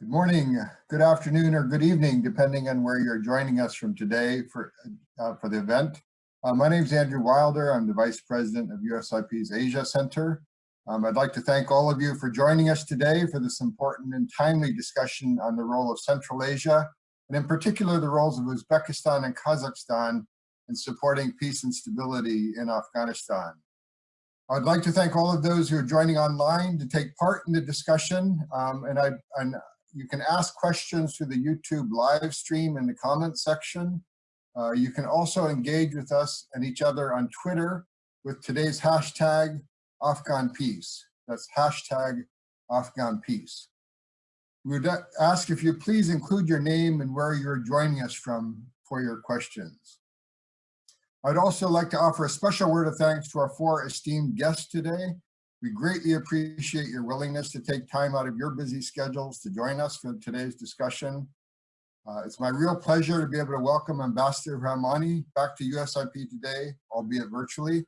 Good morning, good afternoon, or good evening, depending on where you're joining us from today for, uh, for the event. Uh, my name is Andrew Wilder. I'm the Vice President of USIP's Asia Center. Um, I'd like to thank all of you for joining us today for this important and timely discussion on the role of Central Asia, and in particular the roles of Uzbekistan and Kazakhstan in supporting peace and stability in Afghanistan. I'd like to thank all of those who are joining online to take part in the discussion, um, and I, and you can ask questions through the YouTube live stream in the comments section. Uh, you can also engage with us and each other on Twitter with today's hashtag Afghan Peace. That's hashtag Afghan Peace. We would ask if you please include your name and where you're joining us from for your questions. I'd also like to offer a special word of thanks to our four esteemed guests today. We greatly appreciate your willingness to take time out of your busy schedules to join us for today's discussion. Uh, it's my real pleasure to be able to welcome Ambassador Rahmani back to USIP today, albeit virtually.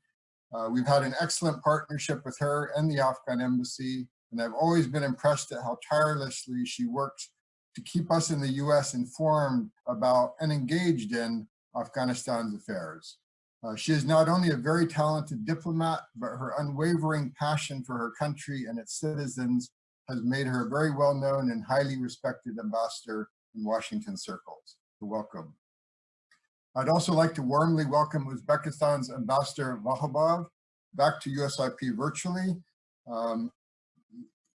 Uh, we've had an excellent partnership with her and the Afghan Embassy, and I've always been impressed at how tirelessly she works to keep us in the US informed about and engaged in Afghanistan's affairs. Uh, she is not only a very talented diplomat, but her unwavering passion for her country and its citizens has made her a very well-known and highly respected ambassador in Washington circles. Welcome. I'd also like to warmly welcome Uzbekistan's Ambassador Vakhabov back to USIP virtually. Um,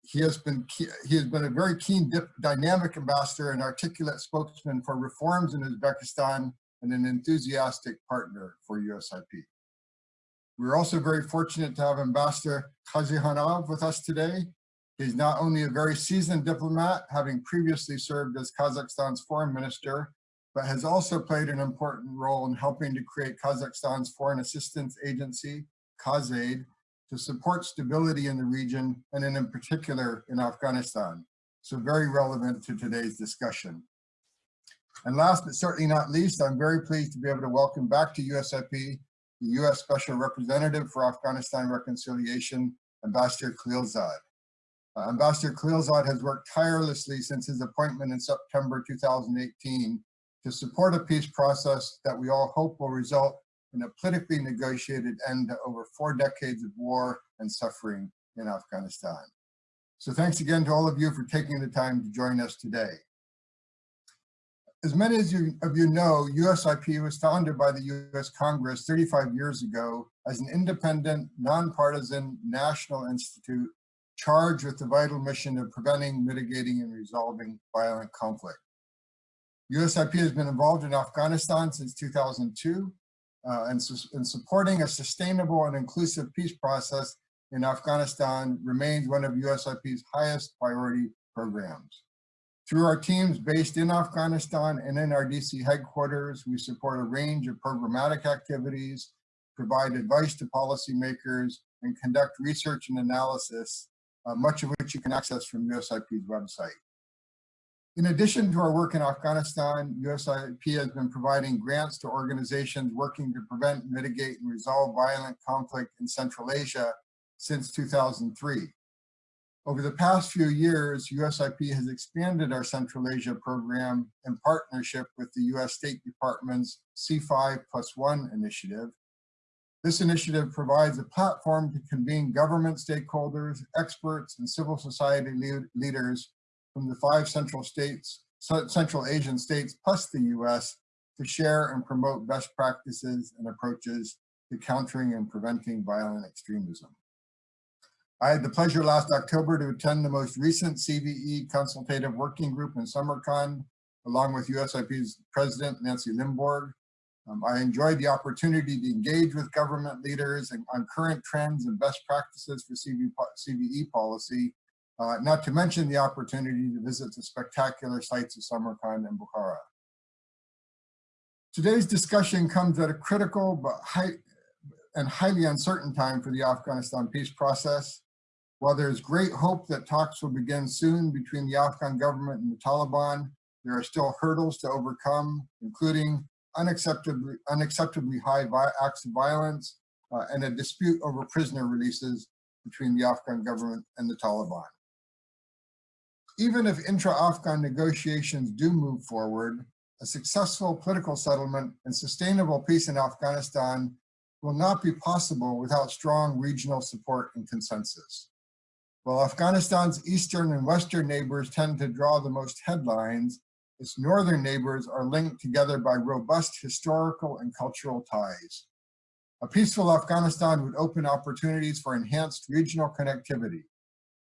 he has been he has been a very keen, dynamic ambassador and articulate spokesman for reforms in Uzbekistan and an enthusiastic partner for USIP. We're also very fortunate to have Ambassador Kazykhanov with us today. He's not only a very seasoned diplomat, having previously served as Kazakhstan's foreign minister, but has also played an important role in helping to create Kazakhstan's Foreign Assistance Agency, KAZAID, to support stability in the region and in particular in Afghanistan. So very relevant to today's discussion. And last but certainly not least, I'm very pleased to be able to welcome back to USIP the U.S. Special Representative for Afghanistan Reconciliation, Ambassador Khalilzad. Uh, Ambassador Khalilzad has worked tirelessly since his appointment in September 2018 to support a peace process that we all hope will result in a politically negotiated end to over four decades of war and suffering in Afghanistan. So thanks again to all of you for taking the time to join us today. As many as you, of you know, USIP was founded by the US Congress 35 years ago as an independent, nonpartisan national institute charged with the vital mission of preventing, mitigating, and resolving violent conflict. USIP has been involved in Afghanistan since 2002 uh, and, and supporting a sustainable and inclusive peace process in Afghanistan remains one of USIP's highest priority programs. Through our teams based in Afghanistan and in our DC headquarters, we support a range of programmatic activities, provide advice to policymakers, and conduct research and analysis, uh, much of which you can access from USIP's website. In addition to our work in Afghanistan, USIP has been providing grants to organizations working to prevent, mitigate, and resolve violent conflict in Central Asia since 2003. Over the past few years, USIP has expanded our Central Asia program in partnership with the US State Department's C5 plus one initiative. This initiative provides a platform to convene government stakeholders, experts, and civil society leaders from the five central states, Central Asian states plus the US to share and promote best practices and approaches to countering and preventing violent extremism. I had the pleasure last October to attend the most recent CVE consultative working group in Samarkand, along with USIP's president, Nancy Lindborg. Um, I enjoyed the opportunity to engage with government leaders and, on current trends and best practices for CV, CVE policy, uh, not to mention the opportunity to visit the spectacular sites of Samarkand and Bukhara. Today's discussion comes at a critical but high and highly uncertain time for the Afghanistan peace process. While there is great hope that talks will begin soon between the Afghan government and the Taliban, there are still hurdles to overcome, including unacceptably, unacceptably high acts of violence uh, and a dispute over prisoner releases between the Afghan government and the Taliban. Even if intra-Afghan negotiations do move forward, a successful political settlement and sustainable peace in Afghanistan will not be possible without strong regional support and consensus. While Afghanistan's eastern and western neighbors tend to draw the most headlines, its northern neighbors are linked together by robust historical and cultural ties. A peaceful Afghanistan would open opportunities for enhanced regional connectivity.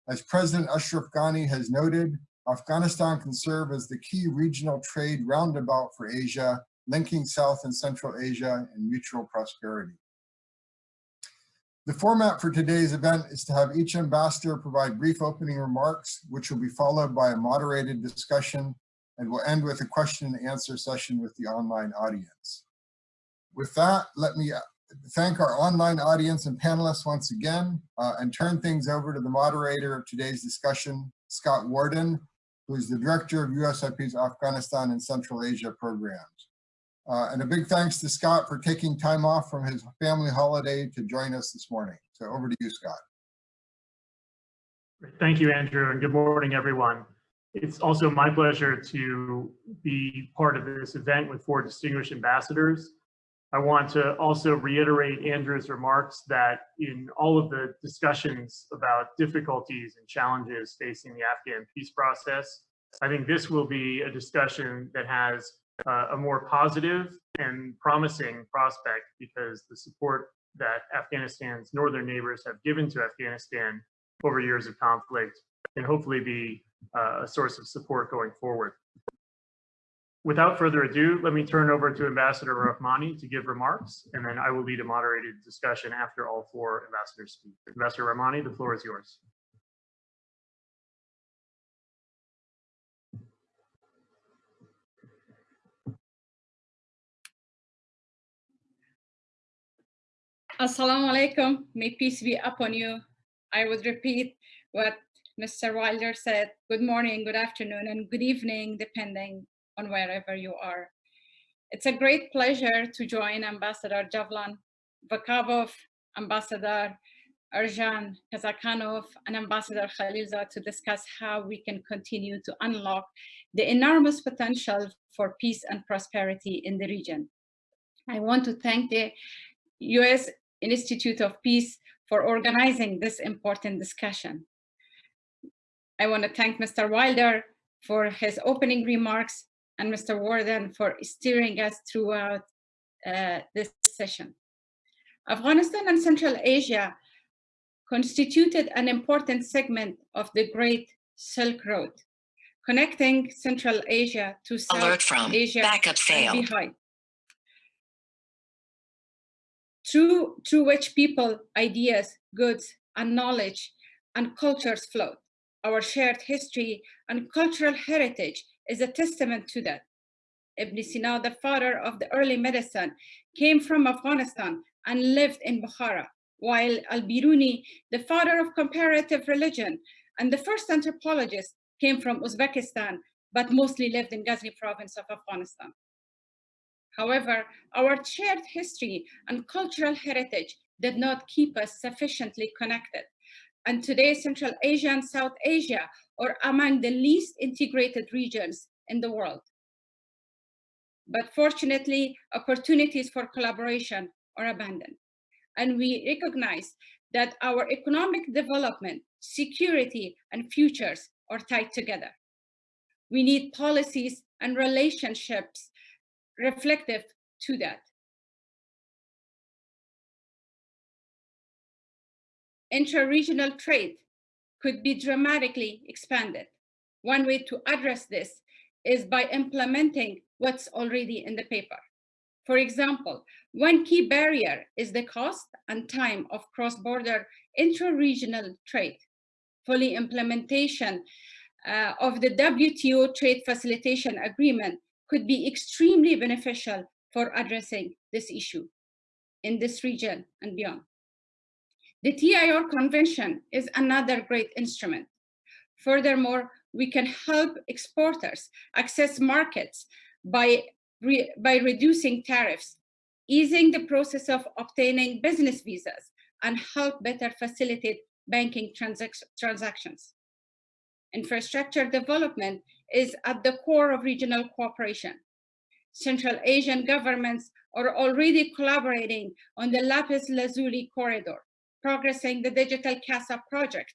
As President Ashraf Ghani has noted, Afghanistan can serve as the key regional trade roundabout for Asia, linking South and Central Asia and mutual prosperity. The format for today's event is to have each ambassador provide brief opening remarks, which will be followed by a moderated discussion, and we'll end with a question and answer session with the online audience. With that, let me thank our online audience and panelists once again, uh, and turn things over to the moderator of today's discussion, Scott Worden, who is the director of USIP's Afghanistan and Central Asia programs. Uh, and a big thanks to Scott for taking time off from his family holiday to join us this morning. So over to you, Scott. Thank you, Andrew, and good morning, everyone. It's also my pleasure to be part of this event with four distinguished ambassadors. I want to also reiterate Andrew's remarks that in all of the discussions about difficulties and challenges facing the Afghan peace process, I think this will be a discussion that has uh, a more positive and promising prospect because the support that Afghanistan's northern neighbors have given to Afghanistan over years of conflict can hopefully be uh, a source of support going forward. Without further ado, let me turn over to Ambassador Rahmani to give remarks, and then I will lead a moderated discussion after all four ambassadors speak. Ambassador Rahmani, the floor is yours. Assalamu alaikum. May peace be upon you. I would repeat what Mr. Wilder said. Good morning, good afternoon, and good evening, depending on wherever you are. It's a great pleasure to join Ambassador Javlon Vakhabov, Ambassador Yerzhan Kazykhanov, and Ambassador Khalilzad to discuss how we can continue to unlock the enormous potential for peace and prosperity in the region. I want to thank the US Institute of Peace for organizing this important discussion. I want to thank Mr. Wilder for his opening remarks and Mr. Worden for steering us throughout uh, this session. Afghanistan and Central Asia constituted an important segment of the Great Silk Road, connecting Central Asia to South Alert from Asia backup failed. behind through, through which people, ideas, goods, and knowledge and cultures flowed. Our shared history and cultural heritage is a testament to that. Ibn Sina, the father of the early medicine, came from Afghanistan and lived in Bukhara, while Al-Biruni, the father of comparative religion and the first anthropologist, came from Uzbekistan, but mostly lived in Ghazni province of Afghanistan. However, our shared history and cultural heritage did not keep us sufficiently connected. And today, Central Asia and South Asia are among the least integrated regions in the world. But fortunately, opportunities for collaboration are abundant. And we recognize that our economic development, security, and futures are tied together. We need policies and relationships reflective to that. Intra-regional trade could be dramatically expanded. One way to address this is by implementing what's already in the paper. For example, one key barrier is the cost and time of cross-border intra-regional trade. Fully implementation uh, of the WTO trade facilitation agreement could be extremely beneficial for addressing this issue in this region and beyond. The TIR Convention is another great instrument. Furthermore, we can help exporters access markets by, re by reducing tariffs, easing the process of obtaining business visas, and help better facilitate banking transac transactions. Infrastructure development is at the core of regional cooperation. Central Asian governments are already collaborating on the Lapis Lazuli corridor, progressing the Digital CASA project,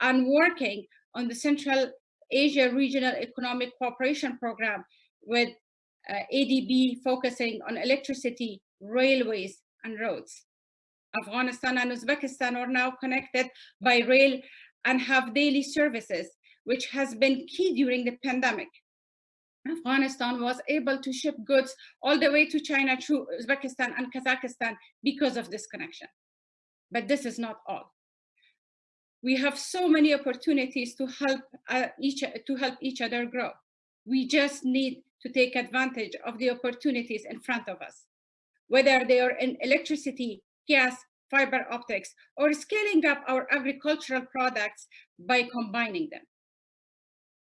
and working on the Central Asia Regional Economic Cooperation Program with uh, ADB focusing on electricity, railways, and roads. Afghanistan and Uzbekistan are now connected by rail and have daily services, which has been key during the pandemic. Afghanistan was able to ship goods all the way to China through Uzbekistan and Kazakhstan because of this connection. But this is not all. We have so many opportunities to help uh, each to help each other grow. We just need to take advantage of the opportunities in front of us, whether they are in electricity, gas, fiber optics, or scaling up our agricultural products by combining them.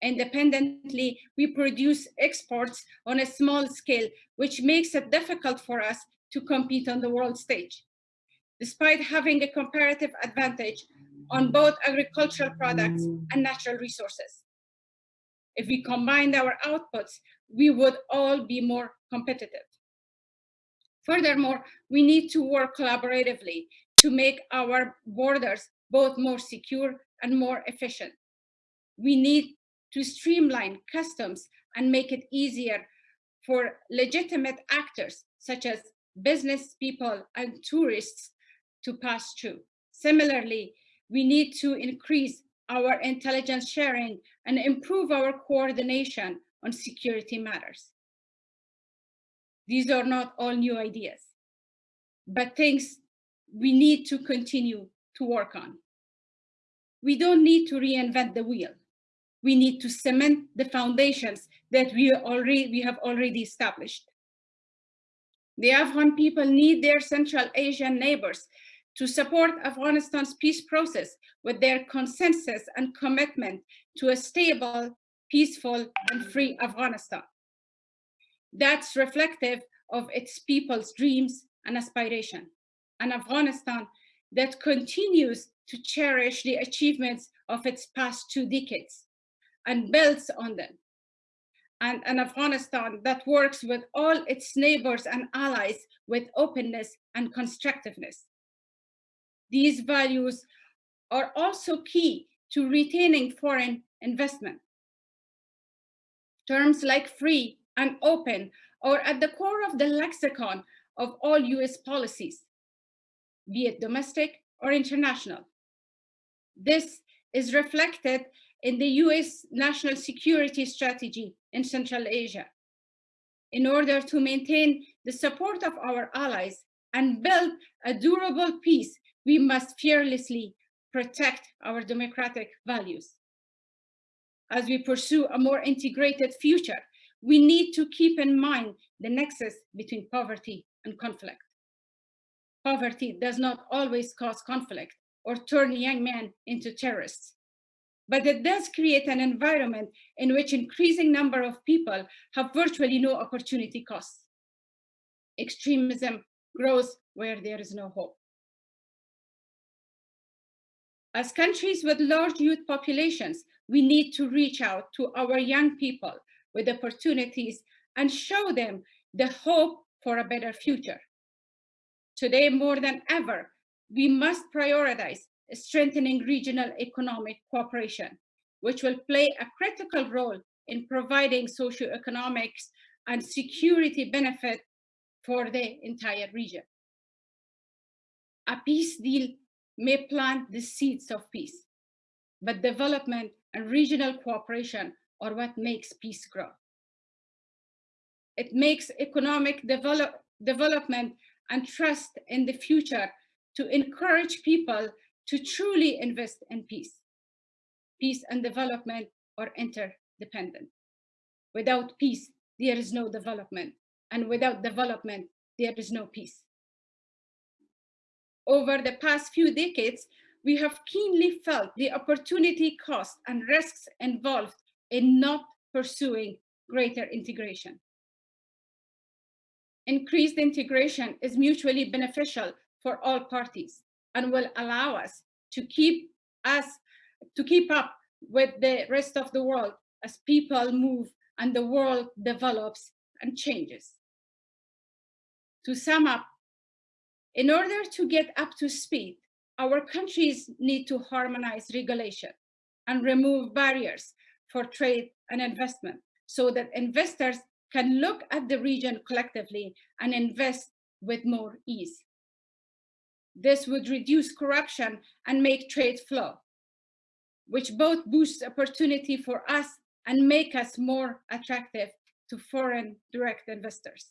Independently, we produce exports on a small scale, which makes it difficult for us to compete on the world stage. Despite having a comparative advantage on both agricultural products and natural resources. If we combined our outputs, we would all be more competitive. Furthermore, we need to work collaboratively to make our borders both more secure and more efficient. We need to streamline customs and make it easier for legitimate actors such as business people and tourists to pass through. Similarly, we need to increase our intelligence sharing and improve our coordination on security matters. These are not all new ideas, but things we need to continue to work on. We don't need to reinvent the wheel. We need to cement the foundations that we, already, we have already established. The Afghan people need their Central Asian neighbors to support Afghanistan's peace process with their consensus and commitment to a stable, peaceful, and free Afghanistan. That's reflective of its people's dreams and aspiration. An Afghanistan that continues to cherish the achievements of its past two decades and builds on them. And an Afghanistan that works with all its neighbors and allies with openness and constructiveness. These values are also key to retaining foreign investment. Terms like free and open are at the core of the lexicon of all US policies, be it domestic or international. This is reflected in the US national security strategy in Central Asia. In order to maintain the support of our allies and build a durable peace we must fearlessly protect our democratic values. As we pursue a more integrated future, we need to keep in mind the nexus between poverty and conflict. Poverty does not always cause conflict or turn young men into terrorists, but it does create an environment in which increasing number of people have virtually no opportunity costs. Extremism grows where there is no hope. As countries with large youth populations, we need to reach out to our young people with opportunities and show them the hope for a better future. Today, more than ever, we must prioritize strengthening regional economic cooperation, which will play a critical role in providing socioeconomics and security benefit for the entire region. A peace deal may plant the seeds of peace, but development and regional cooperation are what makes peace grow. It makes economic develop, development and trust in the future to encourage people to truly invest in peace. Peace and development are interdependent. Without peace, there is no development. And without development, there is no peace over the past few decades, we have keenly felt the opportunity cost and risks involved in not pursuing greater integration. Increased integration is mutually beneficial for all parties and will allow us to keep us to keep up with the rest of the world as people move and the world develops and changes. To sum up, in order to get up to speed, our countries need to harmonize regulation and remove barriers for trade and investment so that investors can look at the region collectively and invest with more ease. This would reduce corruption and make trade flow, which both boosts opportunity for us and make us more attractive to foreign direct investors.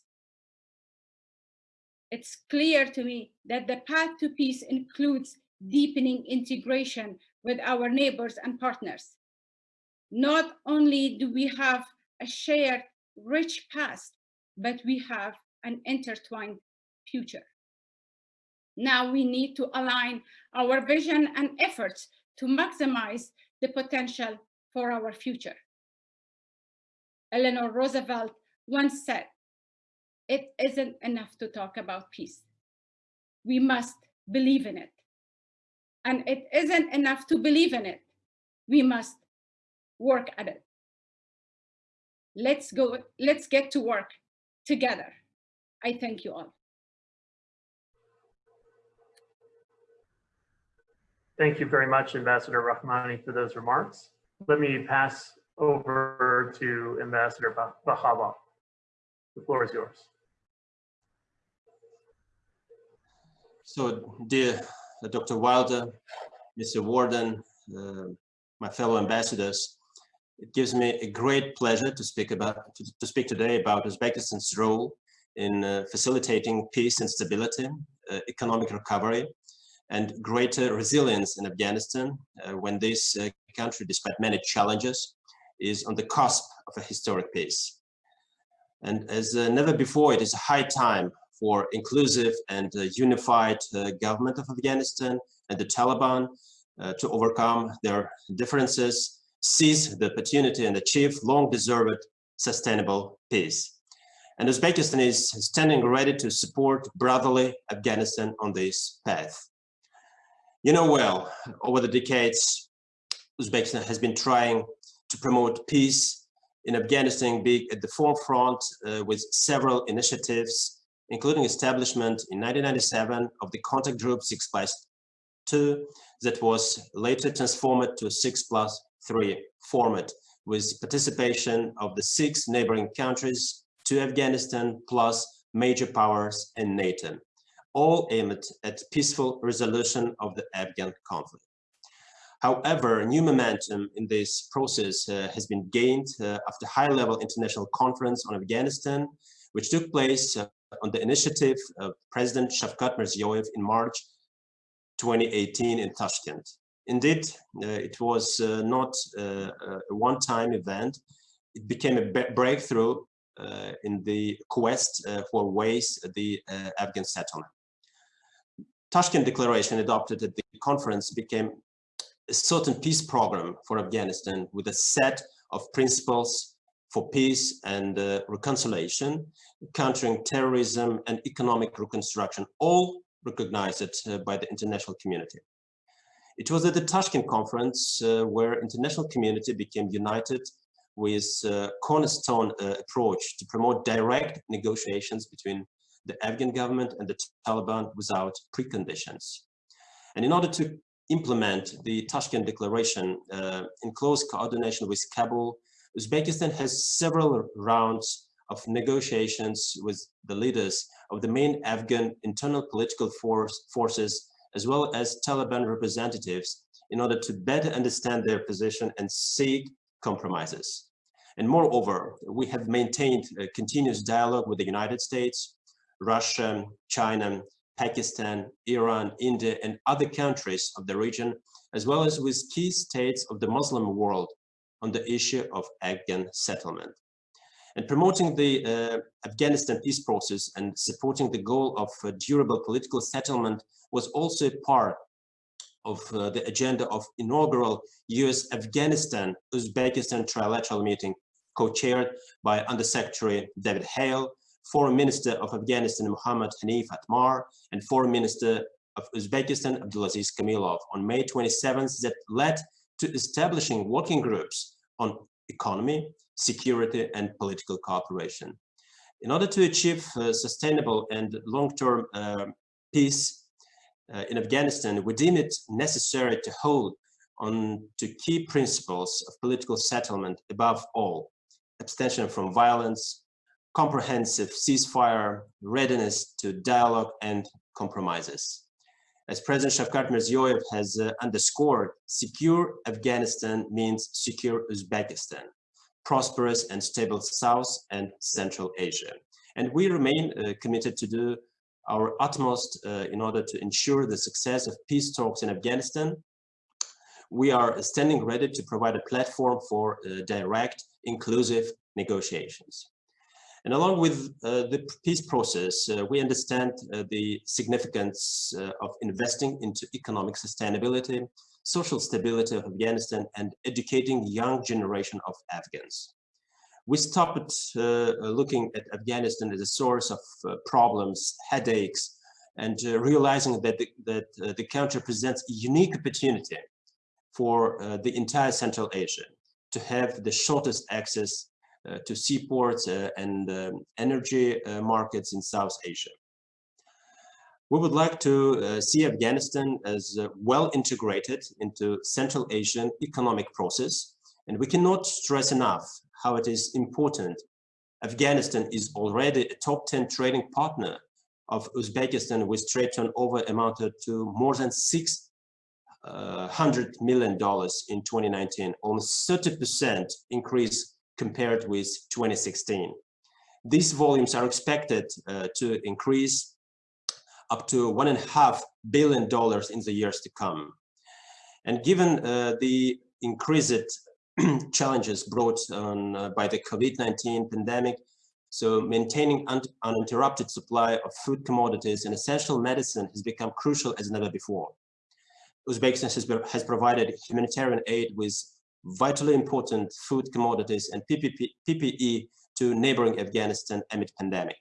It's clear to me that the path to peace includes deepening integration with our neighbors and partners. Not only do we have a shared rich past, but we have an intertwined future. Now we need to align our vision and efforts to maximize the potential for our future. Eleanor Roosevelt once said, it isn't enough to talk about peace. We must believe in it. And it isn't enough to believe in it. We must work at it. Let's go, let's get to work together. I thank you all. Thank you very much, Ambassador Rahmani, for those remarks. Let me pass over to Ambassador Bahaba. The floor is yours. So, dear Dr. Wilder, Mr. Worden, uh, my fellow ambassadors, it gives me a great pleasure to speak about to, to speak today about Uzbekistan's role in uh, facilitating peace and stability, uh, economic recovery, and greater resilience in Afghanistan uh, when this uh, country, despite many challenges, is on the cusp of a historic peace. And as uh, never before, it is high time for inclusive and uh, unified uh, government of Afghanistan and the Taliban uh, to overcome their differences, seize the opportunity and achieve long-deserved sustainable peace. And Uzbekistan is standing ready to support brotherly Afghanistan on this path. You know well, over the decades, Uzbekistan has been trying to promote peace in Afghanistan, being at the forefront uh, with several initiatives including establishment in 1997 of the contact group 6 plus 2 that was later transformed to 6 plus 3 format with participation of the six neighboring countries to Afghanistan plus major powers and NATO, all aimed at peaceful resolution of the Afghan conflict. However, new momentum in this process uh, has been gained uh, after high-level international conference on Afghanistan, which took place uh, on the initiative of President Shavkat Mirziyoyev in March 2018 in Tashkent. Indeed, uh, it was uh, not uh, a one-time event. It became a breakthrough in the quest for ways the Afghan settlement. Tashkent Declaration adopted at the conference became a certain peace program for Afghanistan with a set of principles for peace and uh, reconciliation, countering terrorism and economic reconstruction, all recognized uh, by the international community. It was at the Tashkent conference uh, where international community became united with a cornerstone uh, approach to promote direct negotiations between the Afghan government and the Taliban without preconditions. And in order to implement the Tashkent Declaration uh, in close coordination with Kabul Uzbekistan has several rounds of negotiations with the leaders of the main Afghan internal political force, forces, as well as Taliban representatives in order to better understand their position and seek compromises. And moreover, we have maintained a continuous dialogue with the United States, Russia, China, Pakistan, Iran, India, and other countries of the region, as well as with key states of the Muslim world on the issue of Afghan settlement. And promoting the uh, Afghanistan peace process and supporting the goal of uh, durable political settlement was also part of uh, the agenda of inaugural US Afghanistan Uzbekistan trilateral meeting co-chaired by Undersecretary David Hale, Foreign Minister of Afghanistan Muhammad Hanif Atmar, and Foreign Minister of Uzbekistan Abdulaziz Kamilov on May 27th that led to establishing working groups on economy, security, and political cooperation. In order to achieve uh, sustainable and long-term uh, peace uh, in Afghanistan, we deem it necessary to hold on to key principles of political settlement above all, abstention from violence, comprehensive ceasefire, readiness to dialogue and compromises. As President Shavkat Mirziyoyev has uh, underscored, secure Afghanistan means secure Uzbekistan, prosperous and stable South and Central Asia. And we remain uh, committed to do our utmost uh, in order to ensure the success of peace talks in Afghanistan. We are standing ready to provide a platform for uh, direct, inclusive negotiations. And along with uh, the peace process, uh, we understand uh, the significance uh, of investing into economic sustainability, social stability of Afghanistan, and educating young generation of Afghans. We stopped uh, looking at Afghanistan as a source of uh, problems, headaches, and realizing that the, that the country presents a unique opportunity for the entire Central Asia to have the shortest access to seaports uh, and um, energy uh, markets in South Asia. We would like to see Afghanistan as well integrated into Central Asian economic process, and we cannot stress enough how it is important. Afghanistan is already a top 10 trading partner of Uzbekistan with trade turnover amounted to more than six hundred million dollars in 2019, almost 30% increase compared with 2016. These volumes are expected uh, to increase up to one and a half billion dollars in the years to come. And given uh, the increased challenges brought on uh, by the COVID-19 pandemic, so maintaining un uninterrupted supply of food commodities and essential medicine has become crucial as never before. Uzbekistan has, has provided humanitarian aid with vitally important food commodities and PPE to neighboring Afghanistan amid pandemic.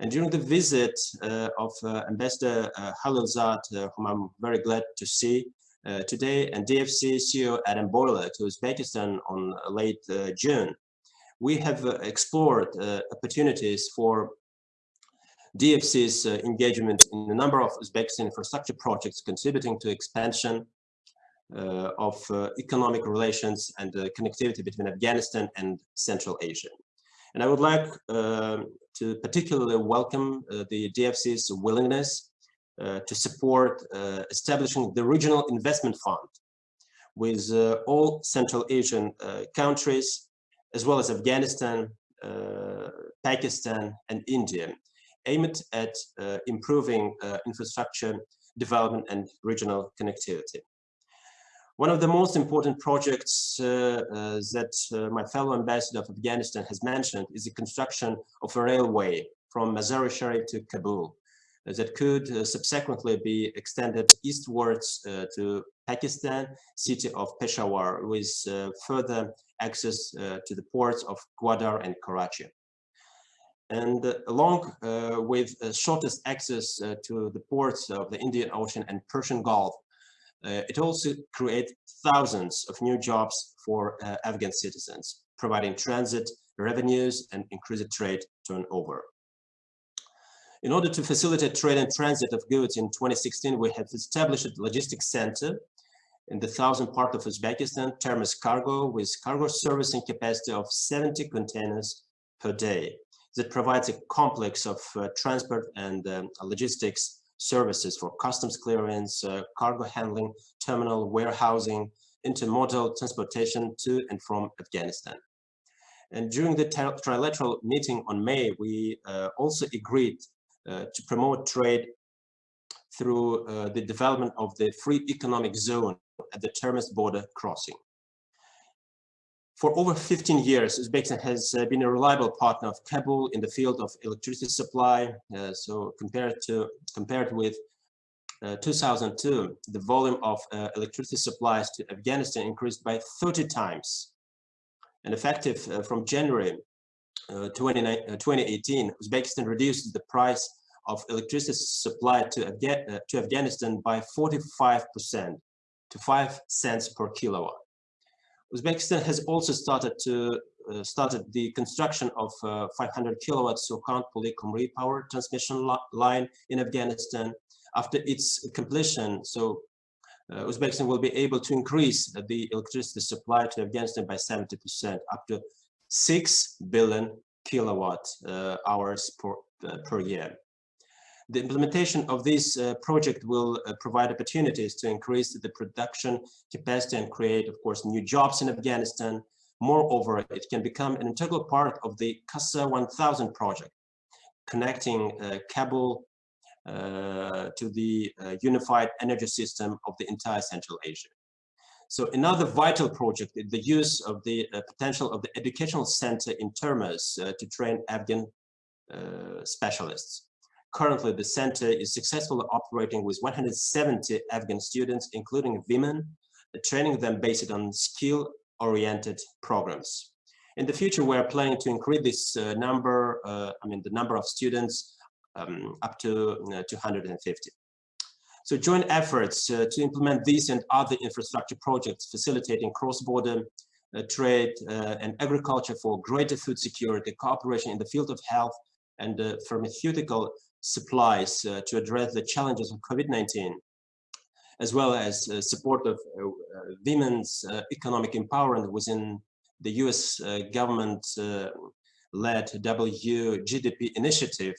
And during the visit uh, of uh, Ambassador uh, Khalilzad, uh, whom I'm very glad to see uh, today, and DFC CEO Adam Boehler to Uzbekistan on late uh, June, we have uh, explored opportunities for DFC's engagement in a number of Uzbekistan infrastructure projects contributing to expansion of uh, economic relations and connectivity between Afghanistan and Central Asia. And I would like um, to particularly welcome uh, the DFC's willingness to support establishing the Regional Investment Fund with all Central Asian countries, as well as Afghanistan, Pakistan, and India, aimed at uh, improving uh, infrastructure development and regional connectivity. One of the most important projects uh, uh, that uh, my fellow ambassador of Afghanistan has mentioned is the construction of a railway from Mazar-e Sharif to Kabul uh, that could uh, subsequently be extended eastwards uh, to Pakistan, city of Peshawar, with further access to the ports of Gwadar and Karachi. And along with shortest access to the ports of the Indian Ocean and Persian Gulf, it also creates thousands of new jobs for uh, Afghan citizens, providing transit revenues and increased trade turnover. In order to facilitate trade and transit of goods in 2016, we have established a logistics center in the southern part of Uzbekistan, Termez Cargo, with cargo servicing capacity of 70 containers per day that provides a complex of uh, transport and um, logistics services for customs clearance, uh, cargo handling, terminal warehousing, intermodal transportation to and from Afghanistan. And during the trilateral meeting on May, we uh, also agreed uh, to promote trade through uh, the development of the free economic zone at the Termez border crossing. For over 15 years, Uzbekistan has uh, been a reliable partner of Kabul in the field of electricity supply. Uh, so compared to compared with uh, 2002, the volume of uh, electricity supplies to Afghanistan increased by 30 times. And effective uh, from January uh, 2018, Uzbekistan reduced the price of electricity supply to, Afga to Afghanistan by 45 percent to 5 cents per kilowatt. Uzbekistan has also started to uh, started the construction of uh, 500 kilowatt Surkhan Puli Kumri power transmission line in Afghanistan. After its completion, so uh, Uzbekistan will be able to increase the electricity supply to Afghanistan by 70% up to 6 billion kilowatt uh, hours per, uh, per year. The implementation of this uh, project will uh, provide opportunities to increase the production capacity and create, of course, new jobs in Afghanistan. Moreover, it can become an integral part of the CASA 1000 project, connecting uh, Kabul uh, to the uh, unified energy system of the entire Central Asia. So another vital project is the use of the uh, potential of the educational center in Termez to train Afghan specialists. Currently, the center is successfully operating with 170 Afghan students, including women, training them based on skill-oriented programs. In the future, we are planning to increase this uh, number, uh, I mean, the number of students um, up to uh, 250. So joint efforts uh, to implement these and other infrastructure projects facilitating cross-border uh, trade uh, and agriculture for greater food security, cooperation in the field of health and pharmaceutical supplies uh, to address the challenges of COVID-19, as well as uh, support of uh, women's economic empowerment within the US government-led WGDP initiative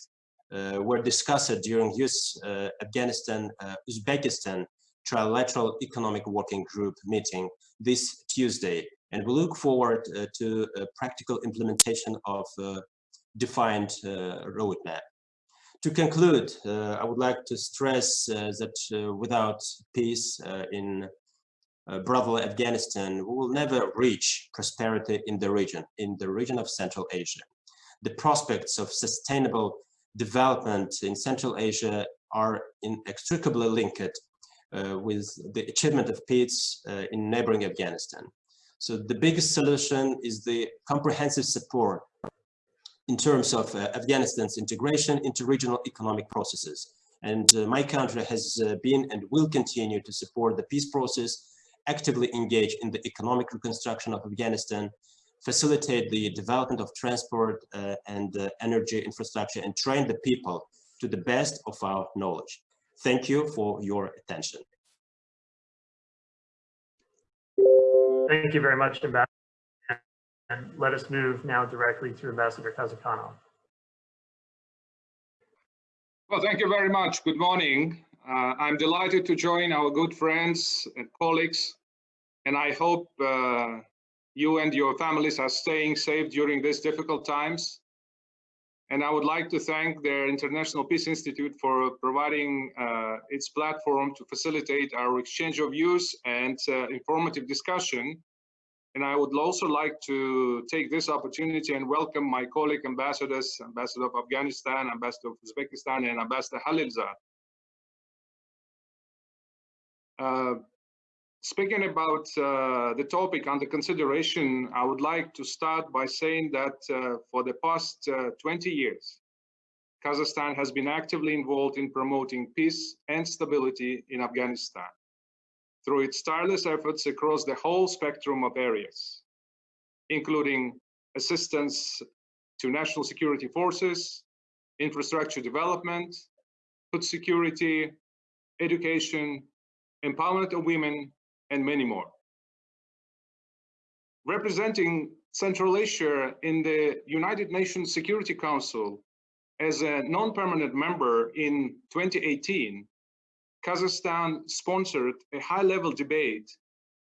uh, were discussed during US uh, Afghanistan uh, Uzbekistan trilateral economic working group meeting this Tuesday and we look forward to practical implementation of defined roadmap. To conclude, uh, I would like to stress uh, that uh, without peace in brotherly Afghanistan, we will never reach prosperity in the region, in the region of Central Asia. The prospects of sustainable development in Central Asia are inextricably linked uh, with the achievement of peace uh, in neighboring Afghanistan. So the biggest solution is the comprehensive support in terms of uh, Afghanistan's integration into regional economic processes. And uh, my country has uh, been and will continue to support the peace process, actively engage in the economic reconstruction of Afghanistan, facilitate the development of transport uh, and uh, energy infrastructure, and train the people to the best of our knowledge. Thank you for your attention. Thank you very much, Ambassador. And let us move now directly to Ambassador Kazykhanov. Well, thank you very much. Good morning. Uh, I'm delighted to join our good friends and colleagues, and I hope uh, you and your families are staying safe during these difficult times. And I would like to thank the International Peace Institute for providing uh, its platform to facilitate our exchange of views and uh, informative discussion and I would also like to take this opportunity and welcome my colleague ambassadors, Ambassador of Afghanistan, Ambassador of Uzbekistan, and Ambassador Khalilzad. Uh, speaking about uh, the topic under consideration, I would like to start by saying that uh, for the past uh, 20 years, Kazakhstan has been actively involved in promoting peace and stability in Afghanistan through its tireless efforts across the whole spectrum of areas, including assistance to national security forces, infrastructure development, food security, education, empowerment of women, and many more. Representing Central Asia in the United Nations Security Council as a non-permanent member in 2018, Kazakhstan sponsored a high-level debate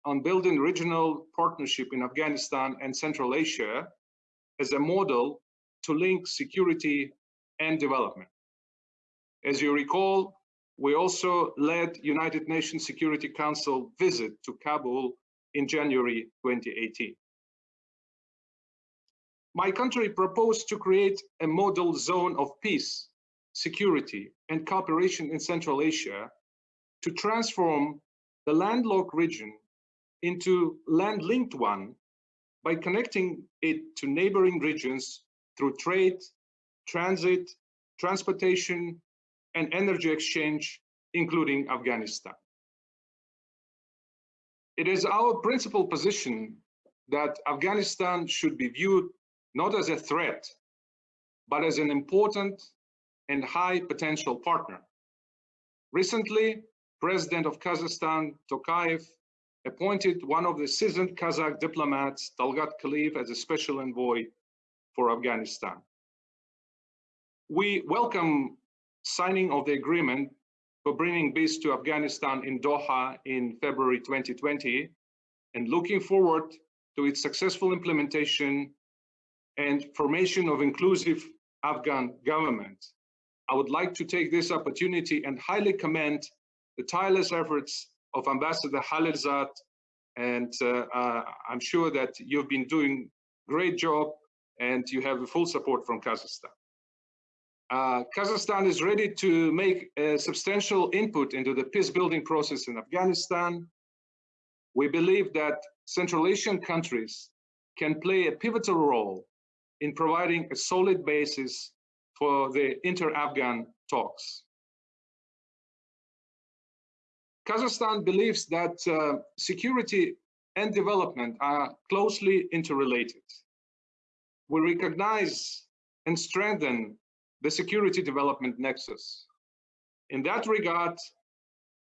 on building regional partnership in Afghanistan and Central Asia as a model to link security and development. As you recall, we also led United Nations Security Council visit to Kabul in January 2018. My country proposed to create a model zone of peace, security, and cooperation in Central Asia to transform the landlocked region into land-linked one by connecting it to neighboring regions through trade, transit, transportation, and energy exchange, including Afghanistan. It is our principal position that Afghanistan should be viewed not as a threat, but as an important and high potential partner. Recently, President of Kazakhstan, Tokayev, appointed one of the seasoned Kazakh diplomats, Talgat Kaliyev, as a special envoy for Afghanistan. We welcome signing of the agreement for bringing peace to Afghanistan in Doha in February 2020 and looking forward to its successful implementation and formation of inclusive Afghan government. I would like to take this opportunity and highly commend the tireless efforts of Ambassador Khalilzad, and uh, uh, I'm sure that you've been doing great job and you have the full support from Kazakhstan. Uh, Kazakhstan is ready to make a substantial input into the peace building process in Afghanistan. We believe that Central Asian countries can play a pivotal role in providing a solid basis for the inter-Afghan talks. Kazakhstan believes that uh, security and development are closely interrelated. We recognize and strengthen the security development nexus. In that regard,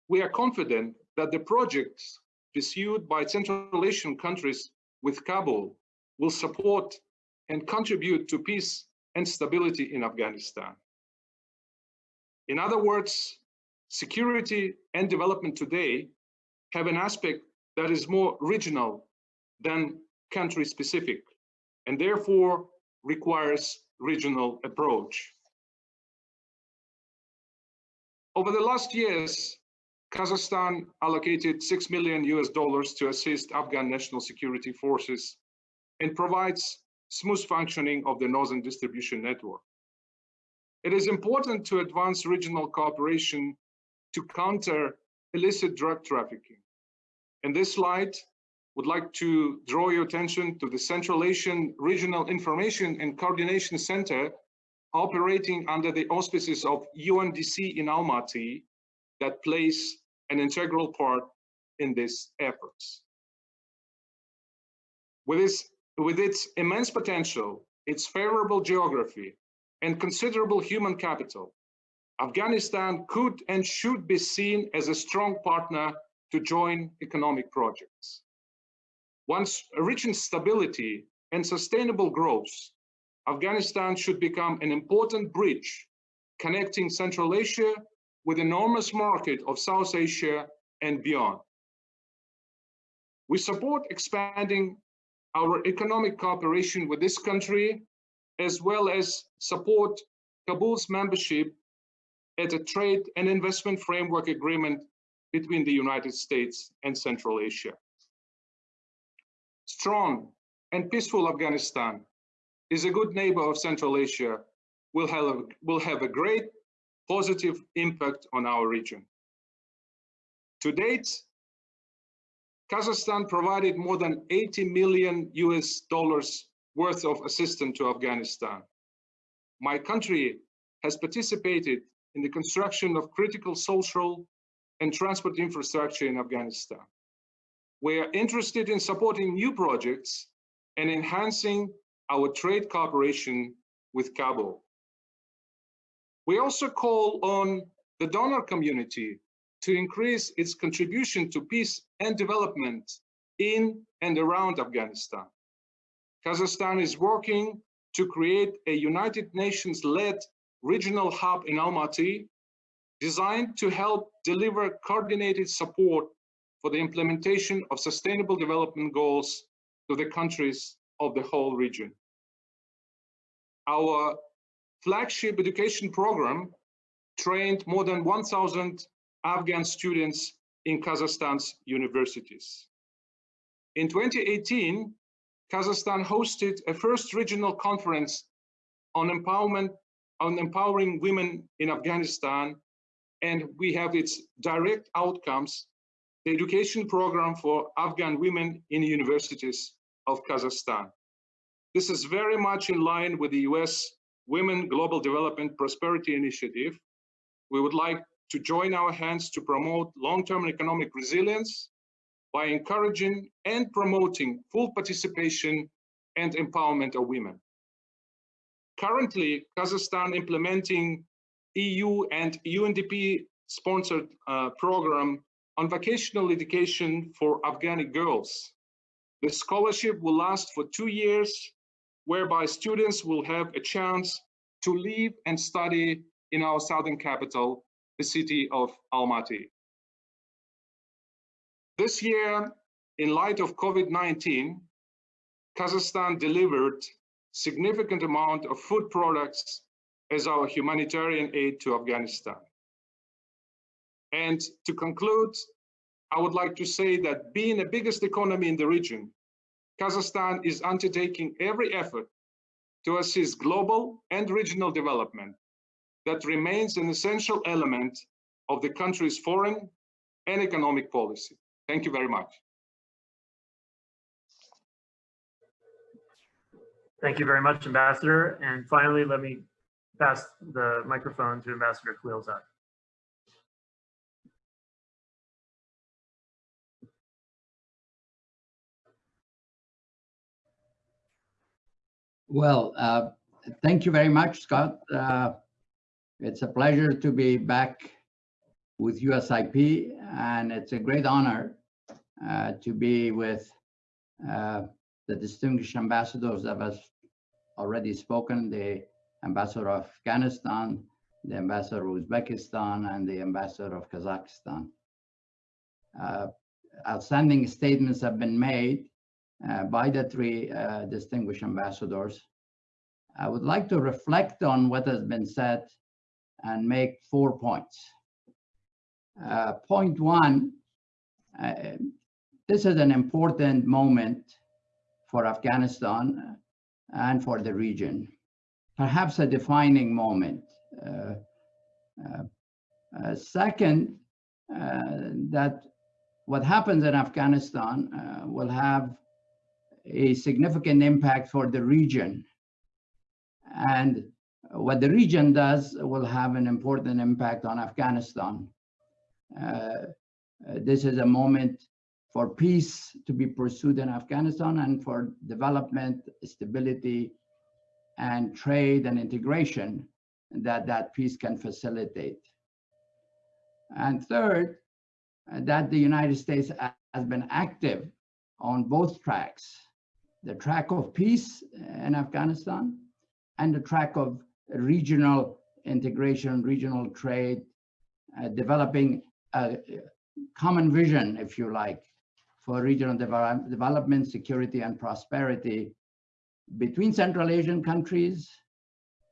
we are confident that the projects pursued by Central Asian countries with Kabul will support and contribute to peace and stability in Afghanistan. In other words, security and development today have an aspect that is more regional than country specific and therefore requires regional approach. Over the last years, Kazakhstan allocated 6 million US dollars to assist Afghan national security forces and provides smooth functioning of the northern distribution network. It is important to advance regional cooperation to counter illicit drug trafficking. In this slide, would like to draw your attention to the Central Asian Regional Information and Coordination Center operating under the auspices of UNDC in Almaty that plays an integral part in these efforts. With, this, with its immense potential, its favorable geography, and considerable human capital, Afghanistan could and should be seen as a strong partner to join economic projects. Once reaching stability and sustainable growth, Afghanistan should become an important bridge connecting Central Asia with enormous market of South Asia and beyond. We support expanding our economic cooperation with this country, as well as support Kabul's membership at a trade and investment framework agreement between the United States and Central Asia. Strong and peaceful Afghanistan is a good neighbor of Central Asia, will have, will have a great positive impact on our region. To date, Kazakhstan provided more than 80 million US dollars worth of assistance to Afghanistan. My country has participated in the construction of critical social and transport infrastructure in Afghanistan. We are interested in supporting new projects and enhancing our trade cooperation with Kabul. We also call on the donor community to increase its contribution to peace and development in and around Afghanistan. Kazakhstan is working to create a United Nations-led regional hub in Almaty designed to help deliver coordinated support for the implementation of sustainable development goals to the countries of the whole region. Our flagship education program trained more than 1,000 Afghan students in Kazakhstan's universities. In 2018, Kazakhstan hosted a first regional conference on empowerment, on empowering women in Afghanistan, and we have its direct outcomes, the education program for Afghan women in universities of Kazakhstan. This is very much in line with the US Women Global Development Prosperity Initiative. We would like to join our hands to promote long-term economic resilience by encouraging and promoting full participation and empowerment of women. Currently, Kazakhstan implementing EU and UNDP sponsored uh, program on vocational education for Afghani girls. The scholarship will last for two years, whereby students will have a chance to live and study in our southern capital, the city of Almaty. This year, in light of COVID-19, Kazakhstan delivered significant amount of food products as our humanitarian aid to Afghanistan. And to conclude, I would like to say that being the biggest economy in the region, Kazakhstan is undertaking every effort to assist global and regional development that remains an essential element of the country's foreign and economic policy. Thank you very much. Thank you very much, Ambassador. And finally, let me pass the microphone to Ambassador Khalilzad. Well, uh, thank you very much, Scott. Uh, it's a pleasure to be back with USIP, and it's a great honor uh, to be with uh, the distinguished ambassadors that have already spoken, the ambassador of Afghanistan, the ambassador of Uzbekistan, and the ambassador of Kazakhstan. Uh, outstanding statements have been made uh, by the three uh, distinguished ambassadors. I would like to reflect on what has been said and make four points. Uh, point one, uh, this is an important moment for Afghanistan and for the region, perhaps a defining moment. Uh, uh, second, that what happens in Afghanistan will have a significant impact for the region. And what the region does will have an important impact on Afghanistan. Uh, this is a moment for peace to be pursued in Afghanistan and for development, stability, and trade and integration that that peace can facilitate. And third, that the United States has been active on both tracks, the track of peace in Afghanistan and the track of regional integration, regional trade, uh, developing a common vision, if you like, for regional develop development, security, and prosperity between Central Asian countries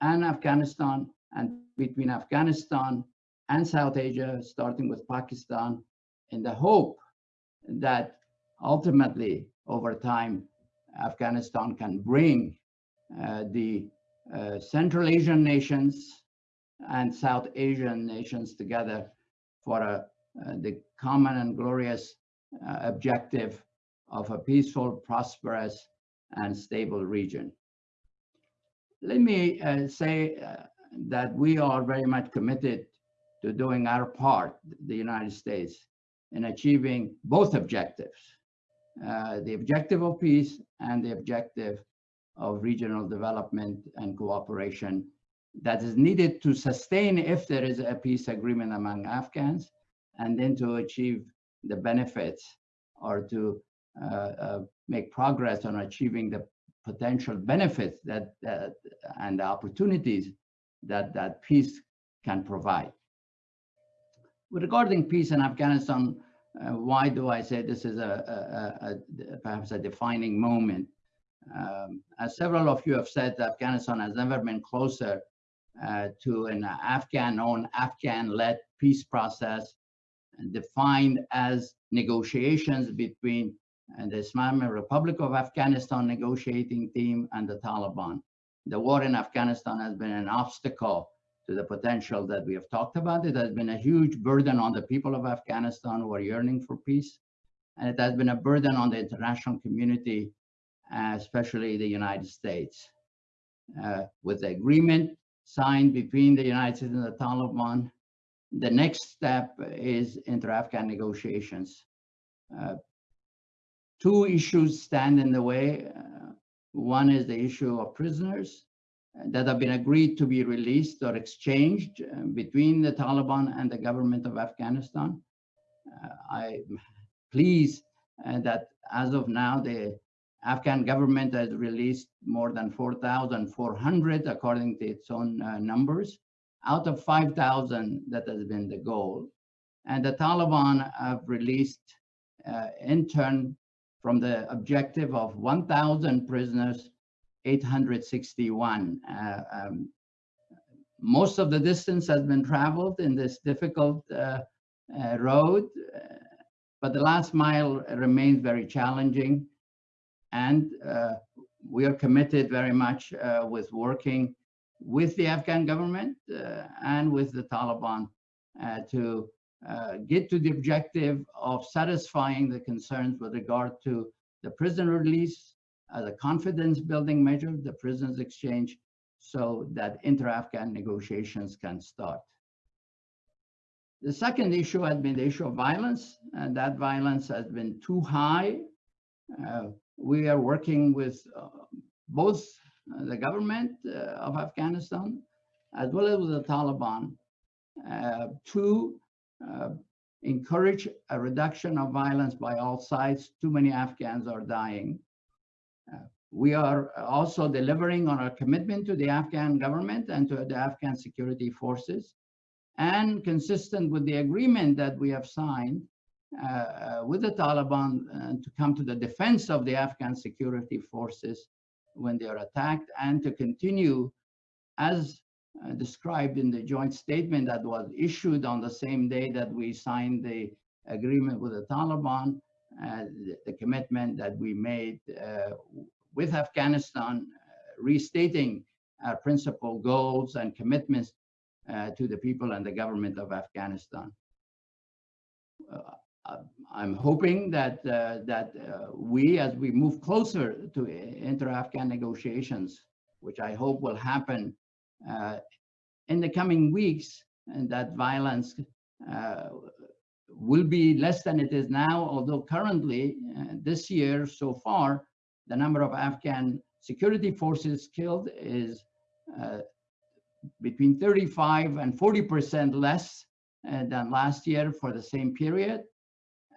and Afghanistan, and between Afghanistan and South Asia, starting with Pakistan, in the hope that ultimately, over time, Afghanistan can bring uh, the uh, Central Asian nations and South Asian nations together for a, uh, the common and glorious uh, objective of a peaceful, prosperous, and stable region. Let me uh, say uh, that we are very much committed to doing our part, the United States, in achieving both objectives, uh, the objective of peace and the objective of regional development and cooperation that is needed to sustain if there is a peace agreement among Afghans and then to achieve the benefits or to uh, uh, make progress on achieving the potential benefits that, that and the opportunities that that peace can provide. Regarding peace in Afghanistan, uh, why do I say this is a, a, a perhaps a defining moment? Um, as several of you have said, Afghanistan has never been closer uh, to an Afghan-owned, Afghan-led peace process defined as negotiations between uh, the Islamic Republic of Afghanistan negotiating team and the Taliban. The war in Afghanistan has been an obstacle to the potential that we have talked about. It has been a huge burden on the people of Afghanistan who are yearning for peace. And it has been a burden on the international community, uh, especially the United States. Uh, with the agreement signed between the United States and the Taliban, the next step is inter-Afghan negotiations. Uh, two issues stand in the way. Uh, One is the issue of prisoners uh, that have been agreed to be released or exchanged uh, between the Taliban and the government of Afghanistan. Uh, I'm pleased uh, that as of now, the Afghan government has released more than 4,400 according to its own numbers, out of 5,000 that has been the goal. And the Taliban have released uh, in turn from the objective of 1,000 prisoners, 861. Uh, um, most of the distance has been traveled in this difficult uh, uh, road, uh, but the last mile remains very challenging. And uh, we are committed very much with working with the Afghan government uh, and with the Taliban uh, to uh, get to the objective of satisfying the concerns with regard to the prison release as a confidence building measure, the prisoners exchange, so that inter-Afghan negotiations can start. The second issue has been the issue of violence, and that violence has been too high. Uh, we are working with uh, both the government uh, of Afghanistan as well as the Taliban uh, to uh, encourage a reduction of violence by all sides. Too many Afghans are dying. Uh, we are also delivering on our commitment to the Afghan government and to the Afghan security forces and consistent with the agreement that we have signed uh, uh, with the Taliban uh, to come to the defense of the Afghan security forces when they are attacked and to continue as uh, described in the joint statement that was issued on the same day that we signed the agreement with the Taliban, uh, the, the, commitment that we made uh, with Afghanistan, restating our principal goals and commitments to the people and the government of Afghanistan. Uh, I'm hoping that uh, that uh, we, as we move closer to inter-Afghan negotiations, which I hope will happen in the coming weeks, and that violence will be less than it is now, although currently, this year so far, the number of Afghan security forces killed is uh, between 35 and 40% less uh, than last year for the same period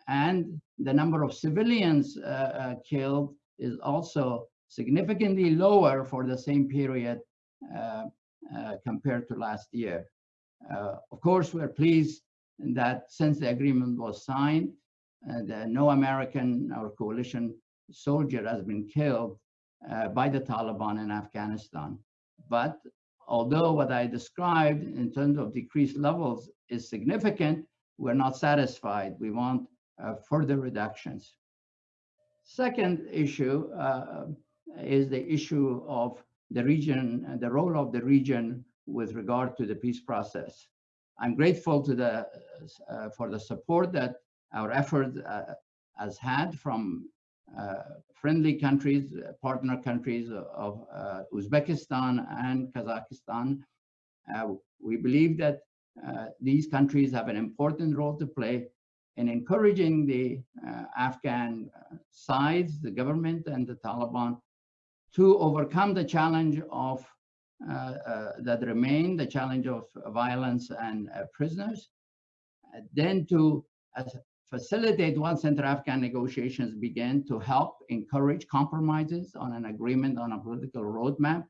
and the number of civilians uh, uh, killed is also significantly lower for the same period uh, compared to last year. of course, we're pleased that since the agreement was signed, no American or coalition soldier has been killed uh, by the Taliban in Afghanistan. But although what I described in terms of decreased levels is significant, we're not satisfied. We want further reductions. Second issue uh, is the issue of the region and the role of the region with regard to the peace process. I'm grateful to the uh, for the support that our effort uh, has had from uh, friendly countries, partner countries of uh, Uzbekistan and Kazakhstan. we believe that these countries have an important role to play in encouraging the uh, Afghan uh, sides, the government and the Taliban, to overcome the challenge of uh, uh that remain, the challenge of violence and prisoners, then to facilitate once inter-Afghan negotiations begin to help encourage compromises on an agreement on a political roadmap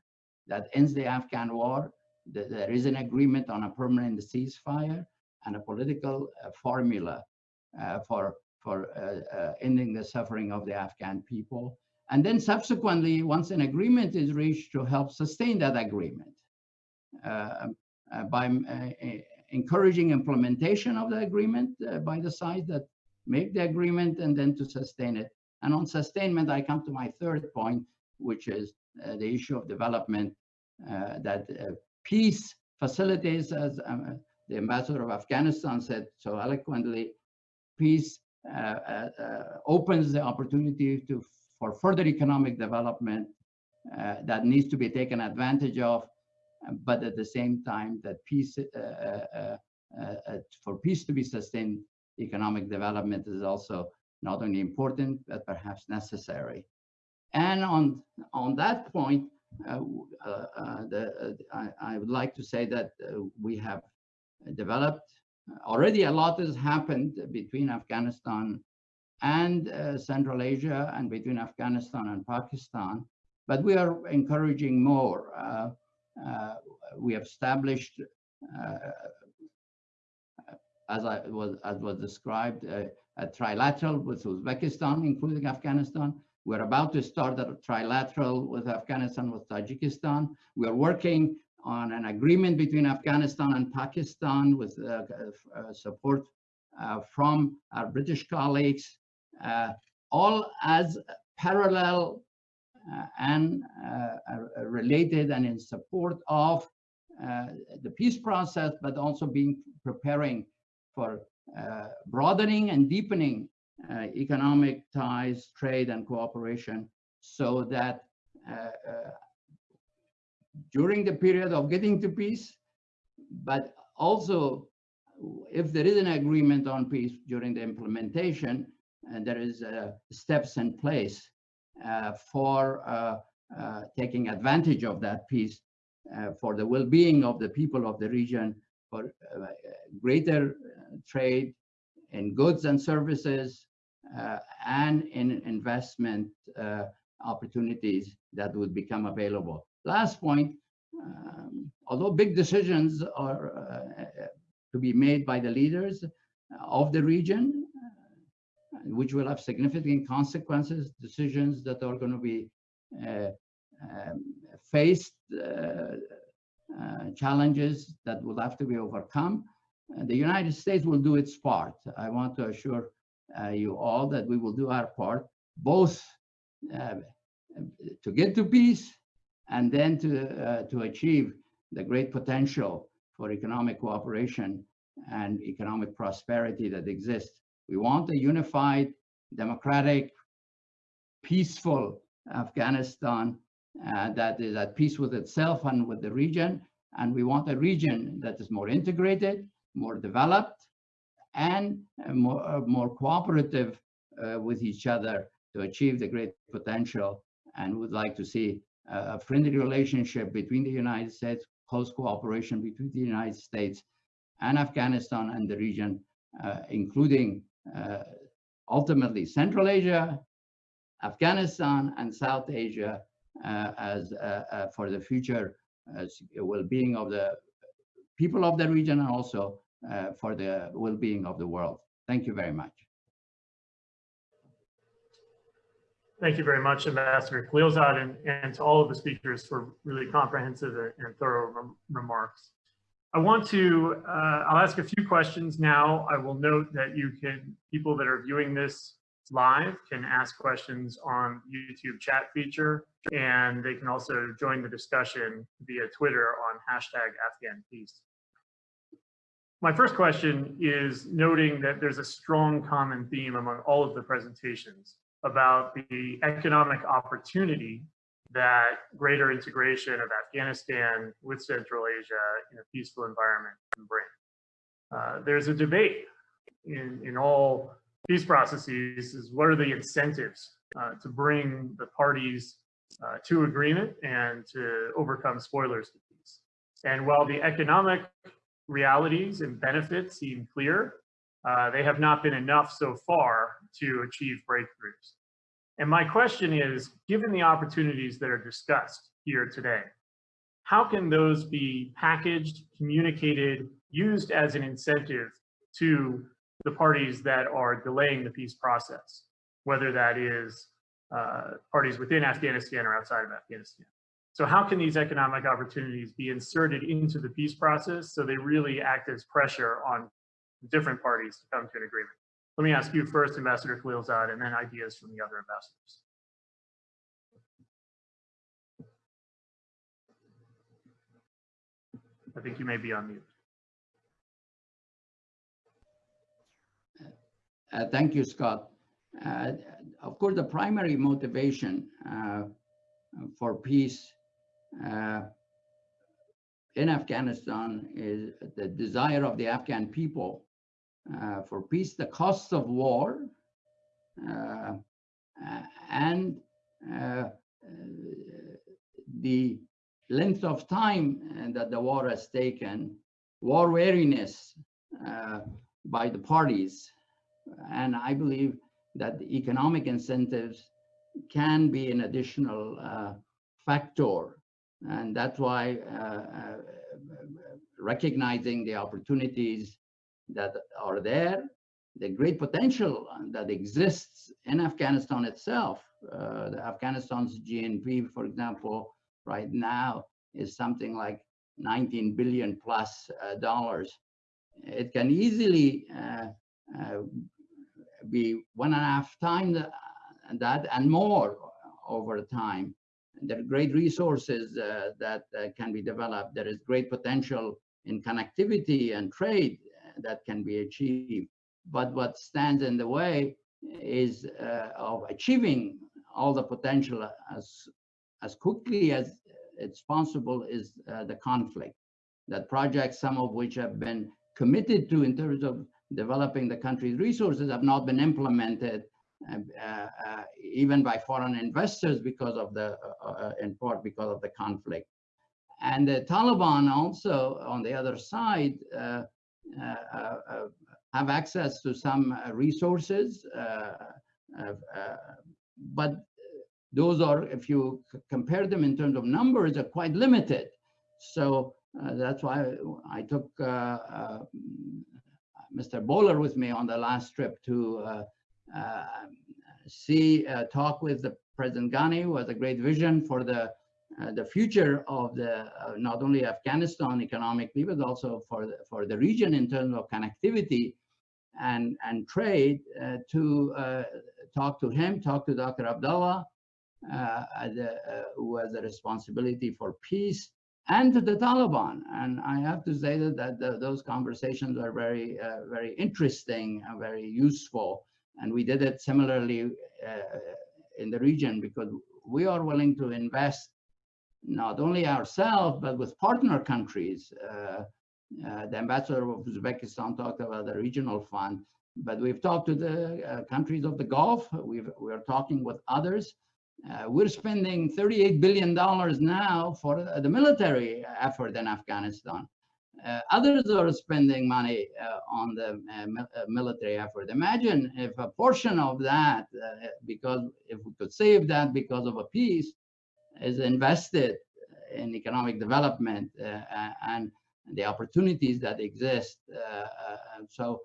that ends the Afghan war. There is an agreement on a permanent ceasefire and a political formula for, for uh, uh, ending the suffering of the Afghan people. And then subsequently, once an agreement is reached, to help sustain that agreement by encouraging implementation of the agreement by the sides that make the agreement and then to sustain it. And on sustainment, I come to my third point, which is uh, the issue of development, uh, that uh, peace facilitates, as um, the ambassador of Afghanistan said so eloquently, peace uh, uh, uh, opens the opportunity to for further economic development that needs to be taken advantage of, but at the same time that peace for peace to be sustained, economic development is also not only important, but perhaps necessary. And on, on that point, uh, uh, the, uh, I, I would like to say that we have developed, already a lot has happened between Afghanistan and uh, Central Asia and between Afghanistan and Pakistan, but we are encouraging more. Uh, uh, we have established, uh, as I was as was described, uh, a trilateral with Uzbekistan, including Afghanistan. We're about to start a trilateral with Afghanistan, with Tajikistan. We are working on an agreement between Afghanistan and Pakistan with uh, uh, uh, support uh, from our British colleagues, uh, all as parallel and related and in support of the peace process, but also being preparing for broadening and deepening economic ties, trade and cooperation so that during the period of getting to peace, but also if there is an agreement on peace during the implementation, and there is uh, steps in place uh, for uh, uh taking advantage of that peace uh, for the well-being of the people of the region, for greater trade in goods and services, and in investment opportunities that would become available. Last point, um, although big decisions are uh, to be made by the leaders of the region, uh, which will have significant consequences, decisions that are going to be uh, um, faced, uh, uh, challenges that will have to be overcome. the United States will do its part. I want to assure uh, you all that we will do our part, both to get to peace and then to, uh, to achieve the great potential for economic cooperation and economic prosperity that exists. We want a unified, democratic, peaceful Afghanistan uh, that is at peace with itself and with the region. And we want a region that is more integrated, more developed, and uh, more, uh, more cooperative uh, with each other to achieve the great potential. And would like to see a friendly relationship between the United States, close cooperation between the United States and Afghanistan and the region, uh, including uh, ultimately Central Asia, Afghanistan, and South Asia uh, as uh, uh, for the future well-being of the people of the region and also for the well-being of the world. Thank you very much. Thank you very much, Ambassador Khalilzad, and, and to all of the speakers for really comprehensive and thorough rem remarks. I want to, uh, I'll ask a few questions now. I will note that you can, people that are viewing this live can ask questions on YouTube chat feature, and they can also join the discussion via Twitter on hashtag Afghan Peace. My first question is noting that there's a strong common theme among all of the presentations about the economic opportunity that greater integration of Afghanistan with Central Asia in a peaceful environment can bring. Uh, there's a debate in, in all peace processes is what are the incentives uh, to bring the parties uh, to agreement and to overcome spoilers to peace. And while the economic realities and benefits seem clear, uh, they have not been enough so far to achieve breakthroughs. And my question is, given the opportunities that are discussed here today, how can those be packaged, communicated, used as an incentive to the parties that are delaying the peace process, whether that is uh, parties within Afghanistan or outside of Afghanistan? So how can these economic opportunities be inserted into the peace process so they really act as pressure on different parties to come to an agreement? Let me ask you first, Ambassador Khalilzad, and then ideas from the other ambassadors. I think you may be on mute. Uh, thank you, Scott. Uh, of course, the primary motivation uh, for peace uh, in Afghanistan is the desire of the Afghan people uh, for peace. The costs of war uh, uh, and uh, the length of time that the war has taken, war weariness uh, by the parties. And I believe that the economic incentives can be an additional uh, factor. And that's why uh, uh recognizing the opportunities that are there, the great potential that exists in Afghanistan itself. Uh, Afghanistan's GNP, for example, right now is something like 19 billion plus uh, dollars. It can easily uh, uh, be one and a half times that and more over time. There are great resources uh, that uh, can be developed. There is great potential in connectivity and trade that can be achieved. But what stands in the way is uh, of achieving all the potential as as quickly as it's possible is uh, the conflict. That projects, some of which have been committed to in terms of developing the country's resources, have not been implemented uh, uh, even by foreign investors because of the, uh, uh, in part because of the conflict. And the Taliban also, on the other side, have access to some resources, but those are, if you compare them in terms of numbers, are quite limited. So uh, that's why I took uh, uh, Mr. Boehler with me on the last trip to uh, uh, see, uh, talk with the President Ghani, who has a great vision for the the future of the not only Afghanistan economically, but also for the, for the region in terms of connectivity and and trade. to talk to him, talk to Dr. Abdullah, uh, the, uh, who has a responsibility for peace and to the Taliban. And I have to say that, that the, those conversations are very, uh, very interesting and very useful. And we did it similarly in the region because we are willing to invest not only ourselves, but with partner countries. Uh, uh, the ambassador of Uzbekistan talked about the regional fund, but we've talked to the uh, countries of the Gulf. We've, we're talking with others. Uh, we're spending $38 billion now for the military effort in Afghanistan. Uh, others are spending money uh, on the uh, uh, military effort. Imagine if a portion of that, because if we could save that because of a peace, is invested in economic development uh, uh, and the opportunities that exist. Uh, so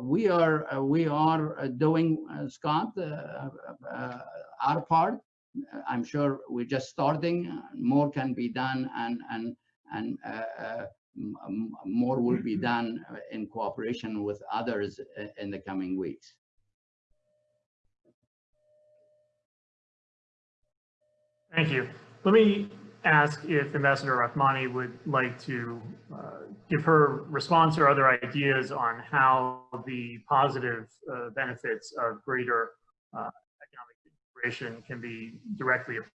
we are we are doing, Scott, our part. I'm sure we're just starting. More can be done, and and and uh, uh, more will be mm-hmm. done in cooperation with others in the coming weeks. Thank you. Let me ask if Ambassador Rahmani would like to uh, give her response or other ideas on how the positive uh, benefits of greater uh, integration can be directly applied.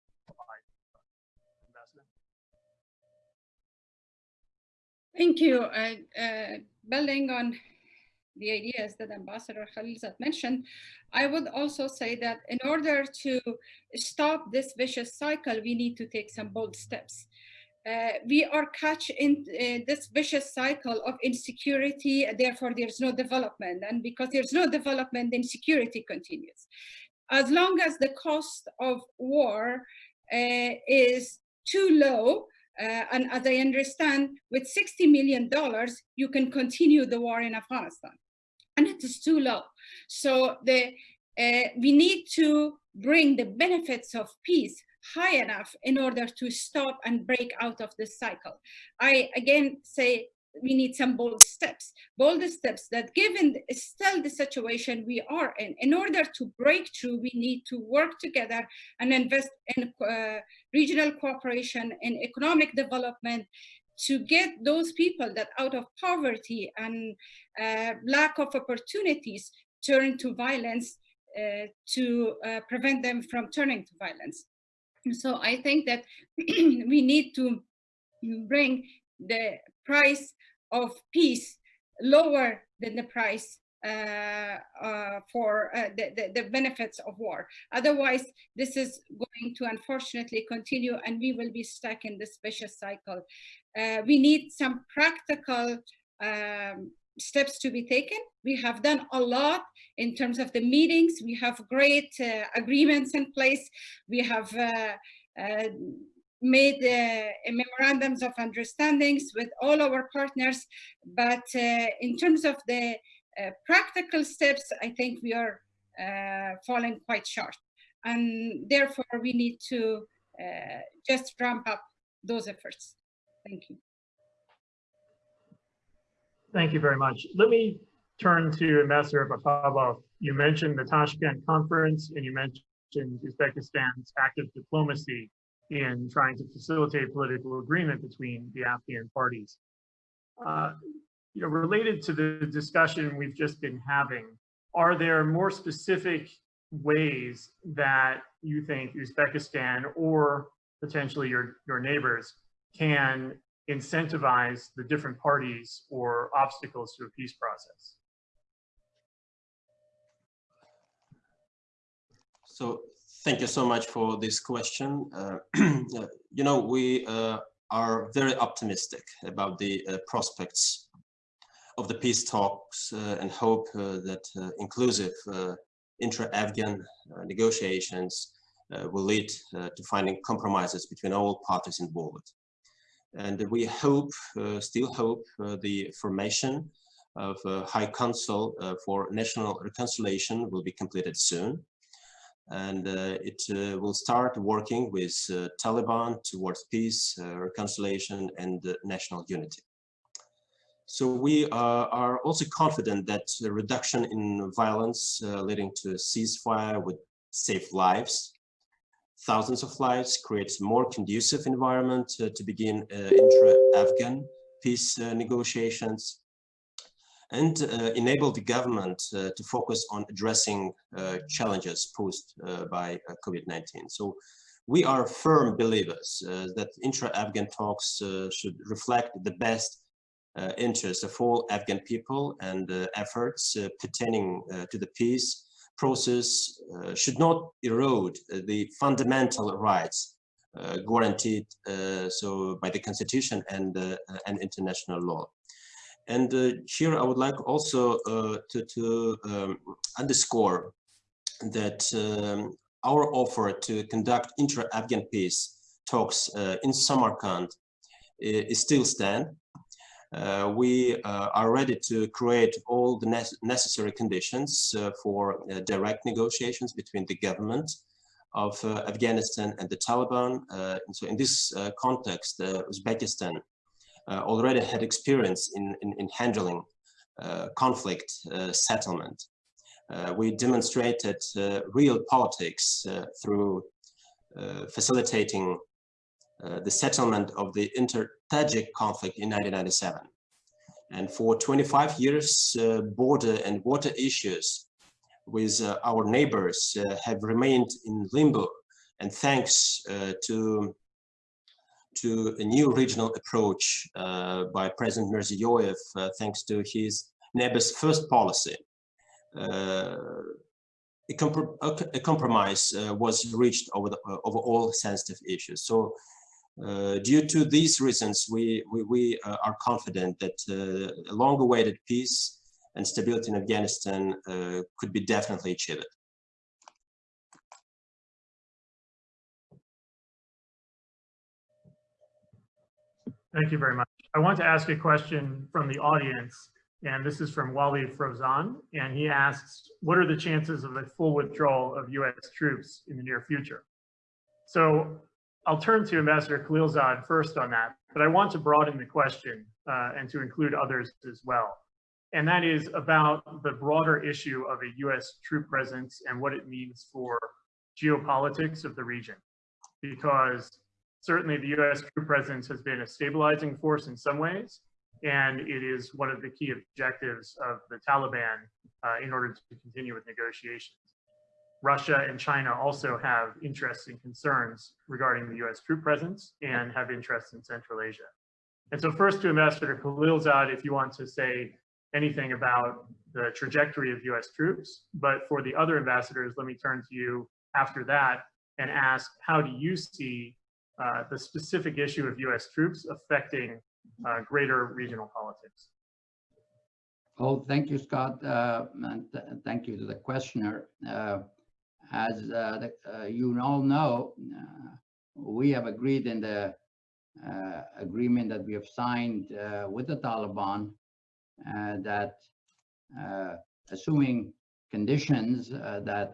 Thank you. Uh, building on the ideas that Ambassador Khalilzad mentioned, I would also say that in order to stop this vicious cycle, we need to take some bold steps. Uh, we are catch in uh, this vicious cycle of insecurity, therefore there's no development. And because there's no development, then security continues as long as the cost of war uh, is too low, uh, and as I understand, with $60 million, you can continue the war in Afghanistan. And it is too low. So the, uh, we need to bring the benefits of peace high enough in order to stop and break out of this cycle. I again say we need some bold steps, bold steps that given still the situation we are in, in order to break through, we need to work together and invest in uh, regional cooperation and economic development to get those people that out of poverty and uh, lack of opportunities turn to violence uh, to uh, prevent them from turning to violence. So I think that we need to bring the price of peace lower than the price uh, uh, for uh, the, the, the benefits of war. Otherwise, this is going to unfortunately continue and we will be stuck in this vicious cycle. Uh, we need some practical um, steps to be taken. We have done a lot in terms of the meetings. We have great uh, agreements in place. We have uh, made uh, memorandums of understandings with all our partners. But uh, in terms of the uh, practical steps, I think we are falling quite short. And therefore, we need to just ramp up those efforts. Thank you. Thank you very much. Let me turn to Ambassador Vakhabov. You mentioned the Tashkent conference and you mentioned Uzbekistan's active diplomacy in trying to facilitate political agreement between the Afghan parties. Uh, you know, related to the discussion we've just been having, are there more specific ways that you think Uzbekistan or potentially your, your neighbors can incentivize the different parties or obstacles to a peace process? So thank you so much for this question. Uh, you know, we uh, are very optimistic about the uh, prospects of the peace talks uh, and hope uh, that uh, inclusive intra-Afghan negotiations will lead to finding compromises between all parties involved. And we hope, still hope, the formation of a High Council for National Reconciliation will be completed soon. And it will start working with Taliban towards peace, reconciliation, and national unity. So we uh, are also confident that the reduction in violence uh, leading to a ceasefire would save lives thousands of lives, creates more conducive environment uh, to begin uh, intra-Afghan peace uh, negotiations, and enable the government to focus on addressing challenges posed by COVID-19. So we are firm believers uh, that intra-Afghan talks uh, should reflect the best uh, interests of all Afghan people and efforts pertaining to the peace process uh, should not erode uh, the fundamental rights uh, guaranteed so by the constitution and and international law. And here I would like also to, to um, underscore that um, our offer to conduct intra-Afghan peace talks uh, in Samarkand is still stand uh, we uh, are ready to create all the ne necessary conditions uh, for direct negotiations between the government of Afghanistan and the Taliban. and so in this context, Uzbekistan already had experience in, in, in handling conflict settlement. Uh, we demonstrated uh, real politics uh, through facilitating the settlement of the inter Tajik conflict in 1997. And for 25 years, uh, border and water issues with uh, our neighbors uh, have remained in limbo. And thanks uh, to, to a new regional approach uh, by President Mirziyoyev, uh, thanks to his neighbors first policy, a, compr a, compromise was reached over, the, over all sensitive issues. So uh, due to these reasons, we, we, we uh, are confident that uh, a long-awaited peace and stability in Afghanistan uh, could be definitely achieved. Thank you very much. I want to ask a question from the audience, and this is from Wali Frozan, and he asks, what are the chances of a full withdrawal of U.S. troops in the near future? So I'll turn to Ambassador Khalilzad first on that, but I want to broaden the question uh, and to include others as well. And that is about the broader issue of a US troop presence and what it means for geopolitics of the region. Because certainly the US troop presence has been a stabilizing force in some ways, and it is one of the key objectives of the Taliban uh, in order to continue with negotiations. Russia and China also have interests and concerns regarding the US troop presence and have interests in Central Asia. And so first to Ambassador Khalilzad, if you want to say anything about the trajectory of US troops. But for the other ambassadors, let me turn to you after that and ask, how do you see uh, the specific issue of US troops affecting uh, greater regional politics? Oh, thank you, Scott, uh, and th- thank you to the questioner. Uh, As uh, the- uh, you all know, uh, we have agreed in the agreement that we have signed with the Taliban that assuming conditions that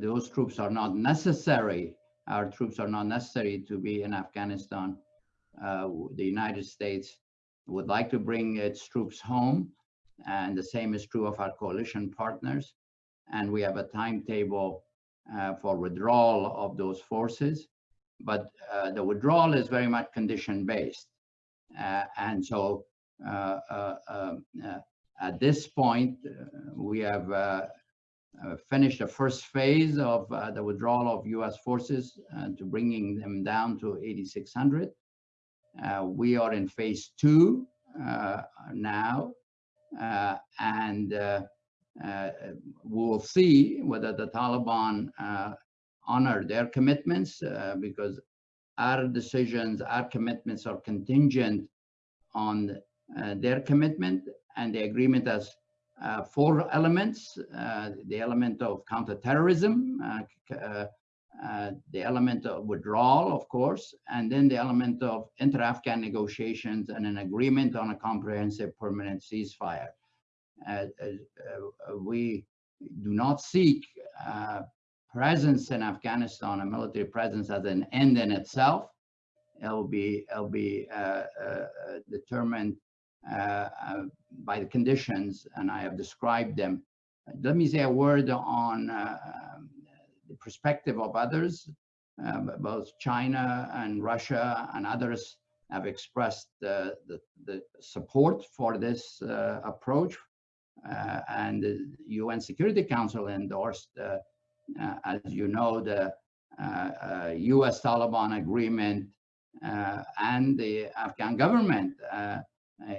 those troops are not necessary, our troops are not necessary to be in Afghanistan, uh, the United States would like to bring its troops home and the same is true of our coalition partners. And we have a timetable uh, for withdrawal of those forces. But uh, the withdrawal is very much condition-based. Uh, and so uh, uh, um, at this point, we have finished the first phase of uh, the withdrawal of US forces uh, to bringing them down to 8,600. Uh, we are in phase two uh, now. Uh, and uh, uh, we'll see whether the Taliban uh, honor their commitments uh, because our decisions, our commitments are contingent on uh, their commitment and the agreement has uh, four elements, uh, the element of counterterrorism, uh, uh, the element of withdrawal, of course, and then the element of inter-Afghan negotiations and an agreement on a comprehensive permanent ceasefire. We do not seek presence in Afghanistan, a military presence as an end in itself. It'll be, it'll be uh, uh, determined uh, by the conditions, and I have described them. Let me say a word on uh, the perspective of others. Um, both China and Russia and others have expressed the, the, the support for this uh, approach. Uh, and the UN Security Council endorsed, uh, uh, as you know, the uh, uh, US Taliban agreement uh, and the Afghan government uh, uh,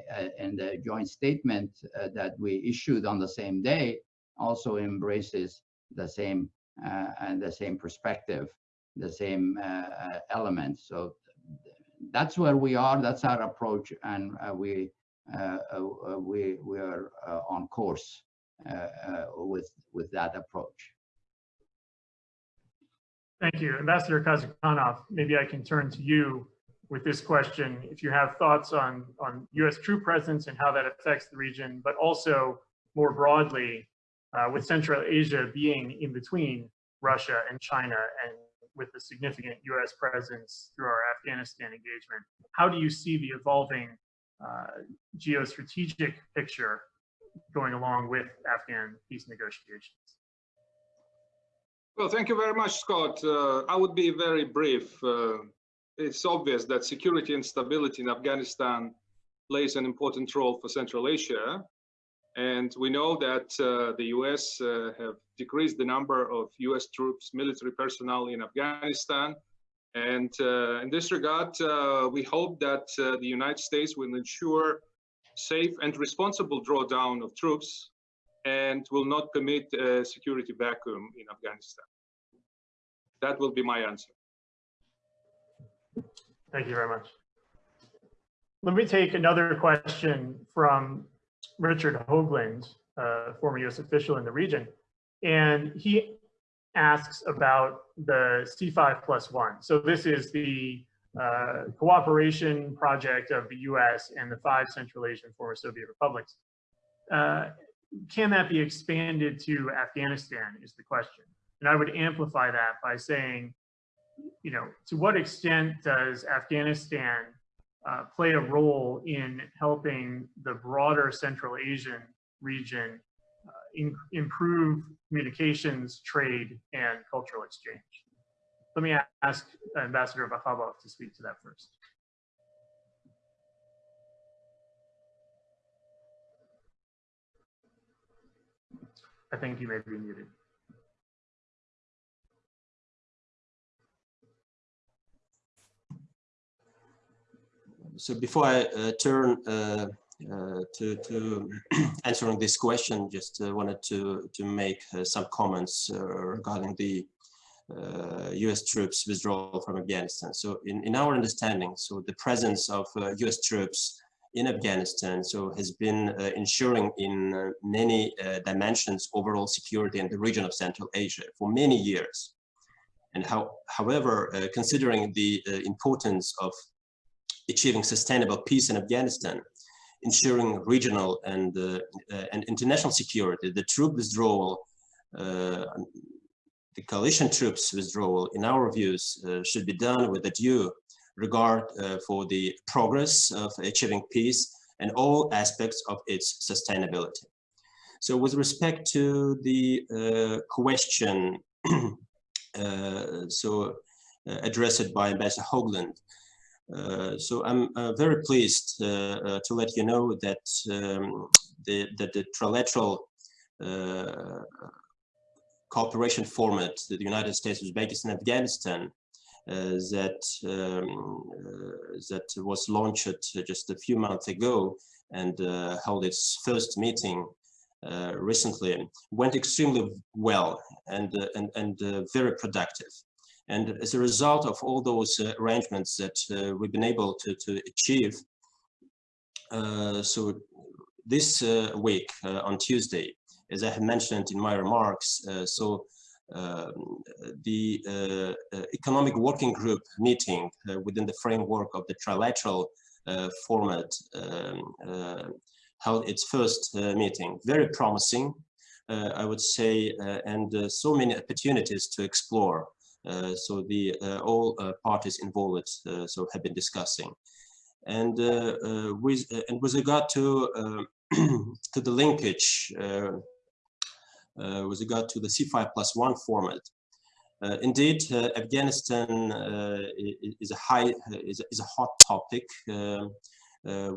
the joint statement uh, that we issued on the same day also embraces the same uh, and the same perspective, the same uh, uh, elements. So that's where we are. That's our approach, and we we we are on course with with that approach. Thank you. Ambassador Kazykhanov, maybe I can turn to you with this question. If you have thoughts on, on US troop presence and how that affects the region, but also more broadly, uh, with Central Asia being in between Russia and China and with a significant US presence through our Afghanistan engagement, how do you see the evolving uh, geostrategic picture going along with Afghan peace negotiations? Well, thank you very much, Scott. Uh, I would be very brief. Uh, it's obvious that security and stability in Afghanistan plays an important role for Central Asia. And we know that uh, the US uh, have decreased the number of US troops, military personnel in Afghanistan. And uh, in this regard, uh, we hope that uh, the United States will ensure safe and responsible drawdown of troops and will not commit a security vacuum in Afghanistan. That will be my answer. Thank you very much. Let me take another question from Richard Hoagland, uh, former U.S. official in the region. And he asks about the C5 plus one. So this is the uh, cooperation project of the U.S. and the five Central Asian former Soviet republics. Uh, can that be expanded to Afghanistan is the question. And I would amplify that by saying, you know, to what extent does Afghanistan uh, play a role in helping the broader Central Asian region uh, in, improve communications, trade, and cultural exchange? Let me ask Ambassador Vakhabov to speak to that first. I think you may be muted. So before I uh, turn uh, uh, to, to answering this question, just uh, wanted to, to make uh, some comments uh, regarding the US uh, troops withdrawal from Afghanistan. So in, in our understanding, so the presence of US uh, troops in Afghanistan so has been ensuring in many dimensions overall security in the region of Central Asia for many years. And how, however, considering the importance of achieving sustainable peace in Afghanistan, ensuring regional and, uh, uh, and international security, the troop withdrawal, uh, the coalition troops withdrawal, in our views, should be done with a due regard for the progress of achieving peace and all aspects of its sustainability. So with respect to the uh, question uh, so uh, addressed by Ambassador Hoagland, uh, so I'm uh, very pleased uh, to let you know that um, the, the trilateral cooperation format, that the United States, Uzbekistan, Afghanistan, uh, that um, uh, that was launched just a few months ago and uh, held its first meeting recently went extremely well and and and very productive. And as a result of all those uh, arrangements that uh, we've been able to, to achieve, uh, so this week on Tuesday, as I have mentioned in my remarks, so um, the uh, economic working group meeting uh, within the framework of the trilateral uh, format um, held its first meeting. Very promising, I would say, and so many opportunities to explore uh, Uh, so the uh, all uh, parties involved uh, so have been discussing. And uh, with and with regard to to the linkage with regard to the C5 plus one format, uh, indeed, uh, Afghanistan uh, is a high is a, is a hot topic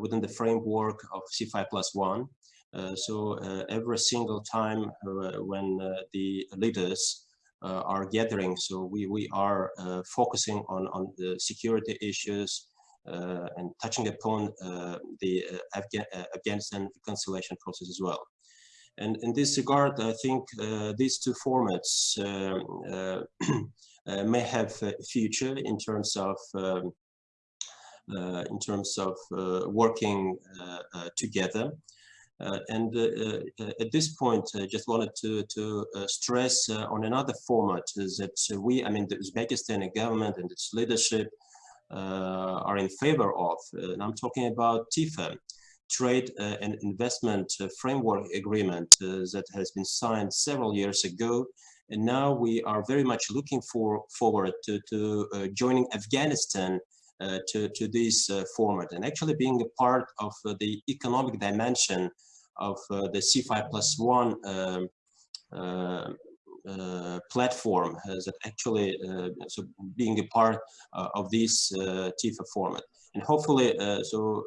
within the framework of C5 plus one. so every single time when the leaders uh, are gathering. So we, we are uh, focusing on, on the security issues uh, and touching upon the Afga Afghanistan reconciliation process as well. And in this regard, I think these two formats um, may have a future in terms of um, uh, in terms of uh, working uh, together. Uh, and uh, uh, at this point, I just wanted to, to stress on another format that we, I mean, the Uzbekistani government and its leadership are in favor of, and I'm talking about TIFA, Trade and Investment Framework Agreement that has been signed several years ago. And now we are very much looking for forward to, to uh, joining Afghanistan uh, to, to this uh, format and actually being a part of the economic dimension of uh, the C5 plus one um, uh, uh, platform that actually so being a part of this TIFA format. And hopefully, so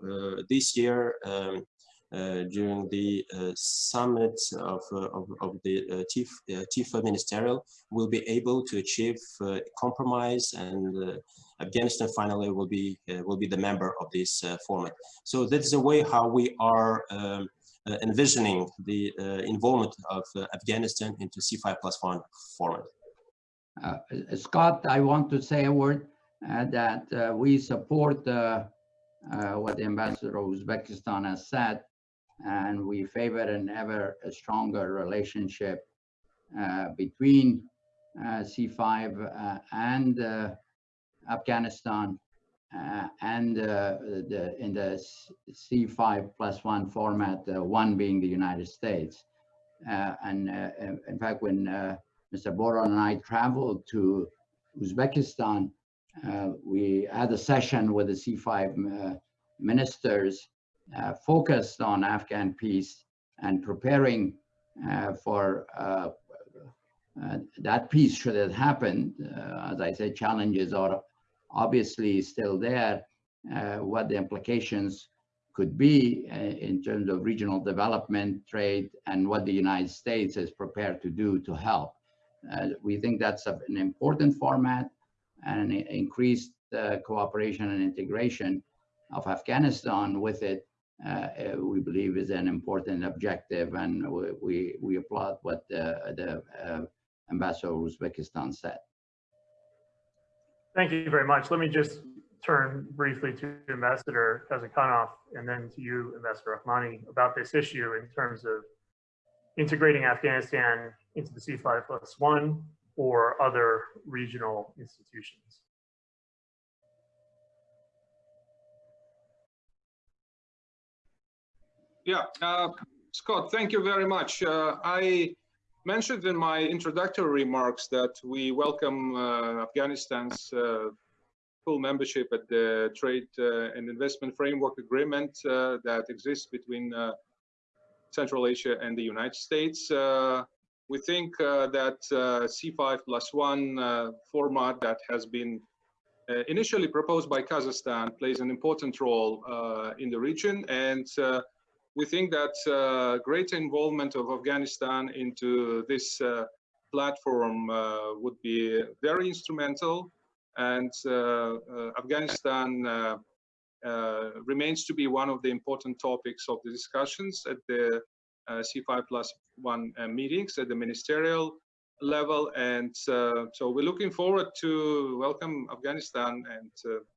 this year, um, uh, during the uh, summit of, of, of, the TIF, TIFA ministerial, will be able to achieve compromise and Afghanistan finally will be will be the member of this format. So that's the way how we are um, envisioning the uh, involvement of uh, Afghanistan into C5 plus one format. Scott, I want to say a word that we support what the ambassador of Uzbekistan has said, and we favor an ever stronger relationship uh, between uh, C5 uh, and Afghanistan uh, and uh, the, in the C5 plus one format, uh, one being the United States. and in fact, when Mr. Boehler and I traveled to Uzbekistan, we had a session with the C5 ministers focused on Afghan peace and preparing uh, for uh, uh, that peace should it happen. as I said, challenges are obviously still there, uh, what the implications could be uh, in terms of regional development, trade, and what the United States is prepared to do to help. Uh, we think that's a, an important format and increased uh, cooperation and integration of Afghanistan with it uh, uh, we believe is an important objective, and we, we, applaud what the, the Ambassador of Uzbekistan said. Thank you very much. Let me just turn briefly to Ambassador Kazykhanov and then to you, Ambassador Rahmani, about this issue in terms of integrating Afghanistan into the C5 plus one or other regional institutions. Yeah, uh, Scott, thank you very much. Uh, I mentioned in my introductory remarks that we welcome uh, Afghanistan's uh, full membership at the Trade uh, and Investment Framework Agreement uh, that exists between Central Asia and the United States. we think that C5 plus one format that has been initially proposed by Kazakhstan plays an important role in the region and we think that uh, greater involvement of Afghanistan into this uh, platform uh, would be very instrumental and uh, uh, Afghanistan uh, remains to be one of the important topics of the discussions at the C5 plus one meetings at the ministerial level and so we're looking forward to welcome Afghanistan and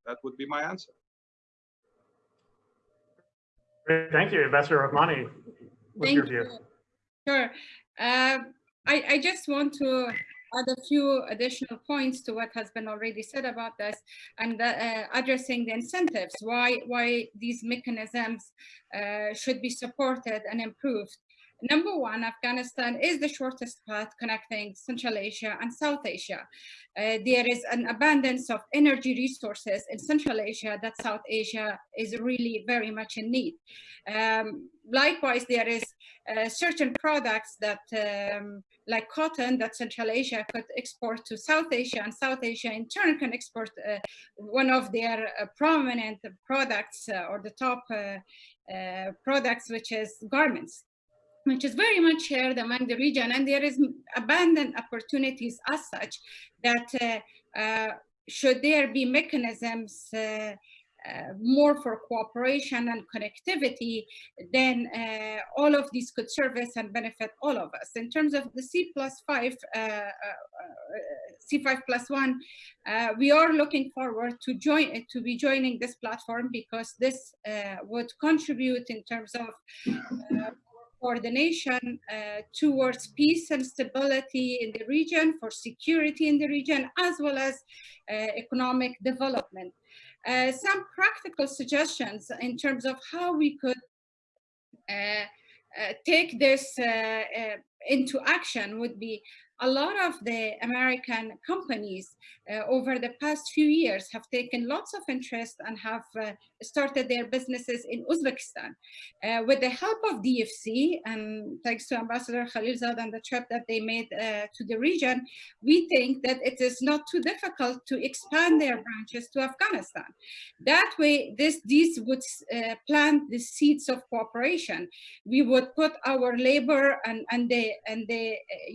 that would be my answer. Great, thank you, Ambassador Rahmani. What's Thank your view? you. Sure. Uh, I, I just want to add a few additional points to what has been already said about this and uh, addressing the incentives, why, why these mechanisms uh, should be supported and improved. Number one, Afghanistan is the shortest path connecting Central Asia and South Asia. Uh, there is an abundance of energy resources in Central Asia that South Asia is really very much in need. Um, likewise, there is uh, certain products that, um, like cotton, that Central Asia could export to South Asia, and South Asia in turn can export uh, one of their uh, prominent products uh, or the top uh, products, which is garments which is very much shared among the region and there is abundant opportunities as such that uh, uh, should there be mechanisms uh, uh more for cooperation and connectivity, then uh, all of these could service and benefit all of us. In terms of the C plus five, uh, C5 plus one, we are looking forward to join to be joining this platform because this would contribute in terms of coordination uh, towards peace and stability in the region, for security in the region, as well as uh, economic development. Uh, some practical suggestions in terms of how we could uh, uh, take this uh, into action would be a lot of the American companies uh, over the past few years have taken lots of interest and have uh, started their businesses in Uzbekistan. Uh, with the help of DFC and thanks to Ambassador Khalilzad and the trip that they made uh, to the region, we think that it is not too difficult to expand their branches to Afghanistan. That way, this, these would uh, plant the seeds of cooperation. We would put our labor and, and the, and the uh,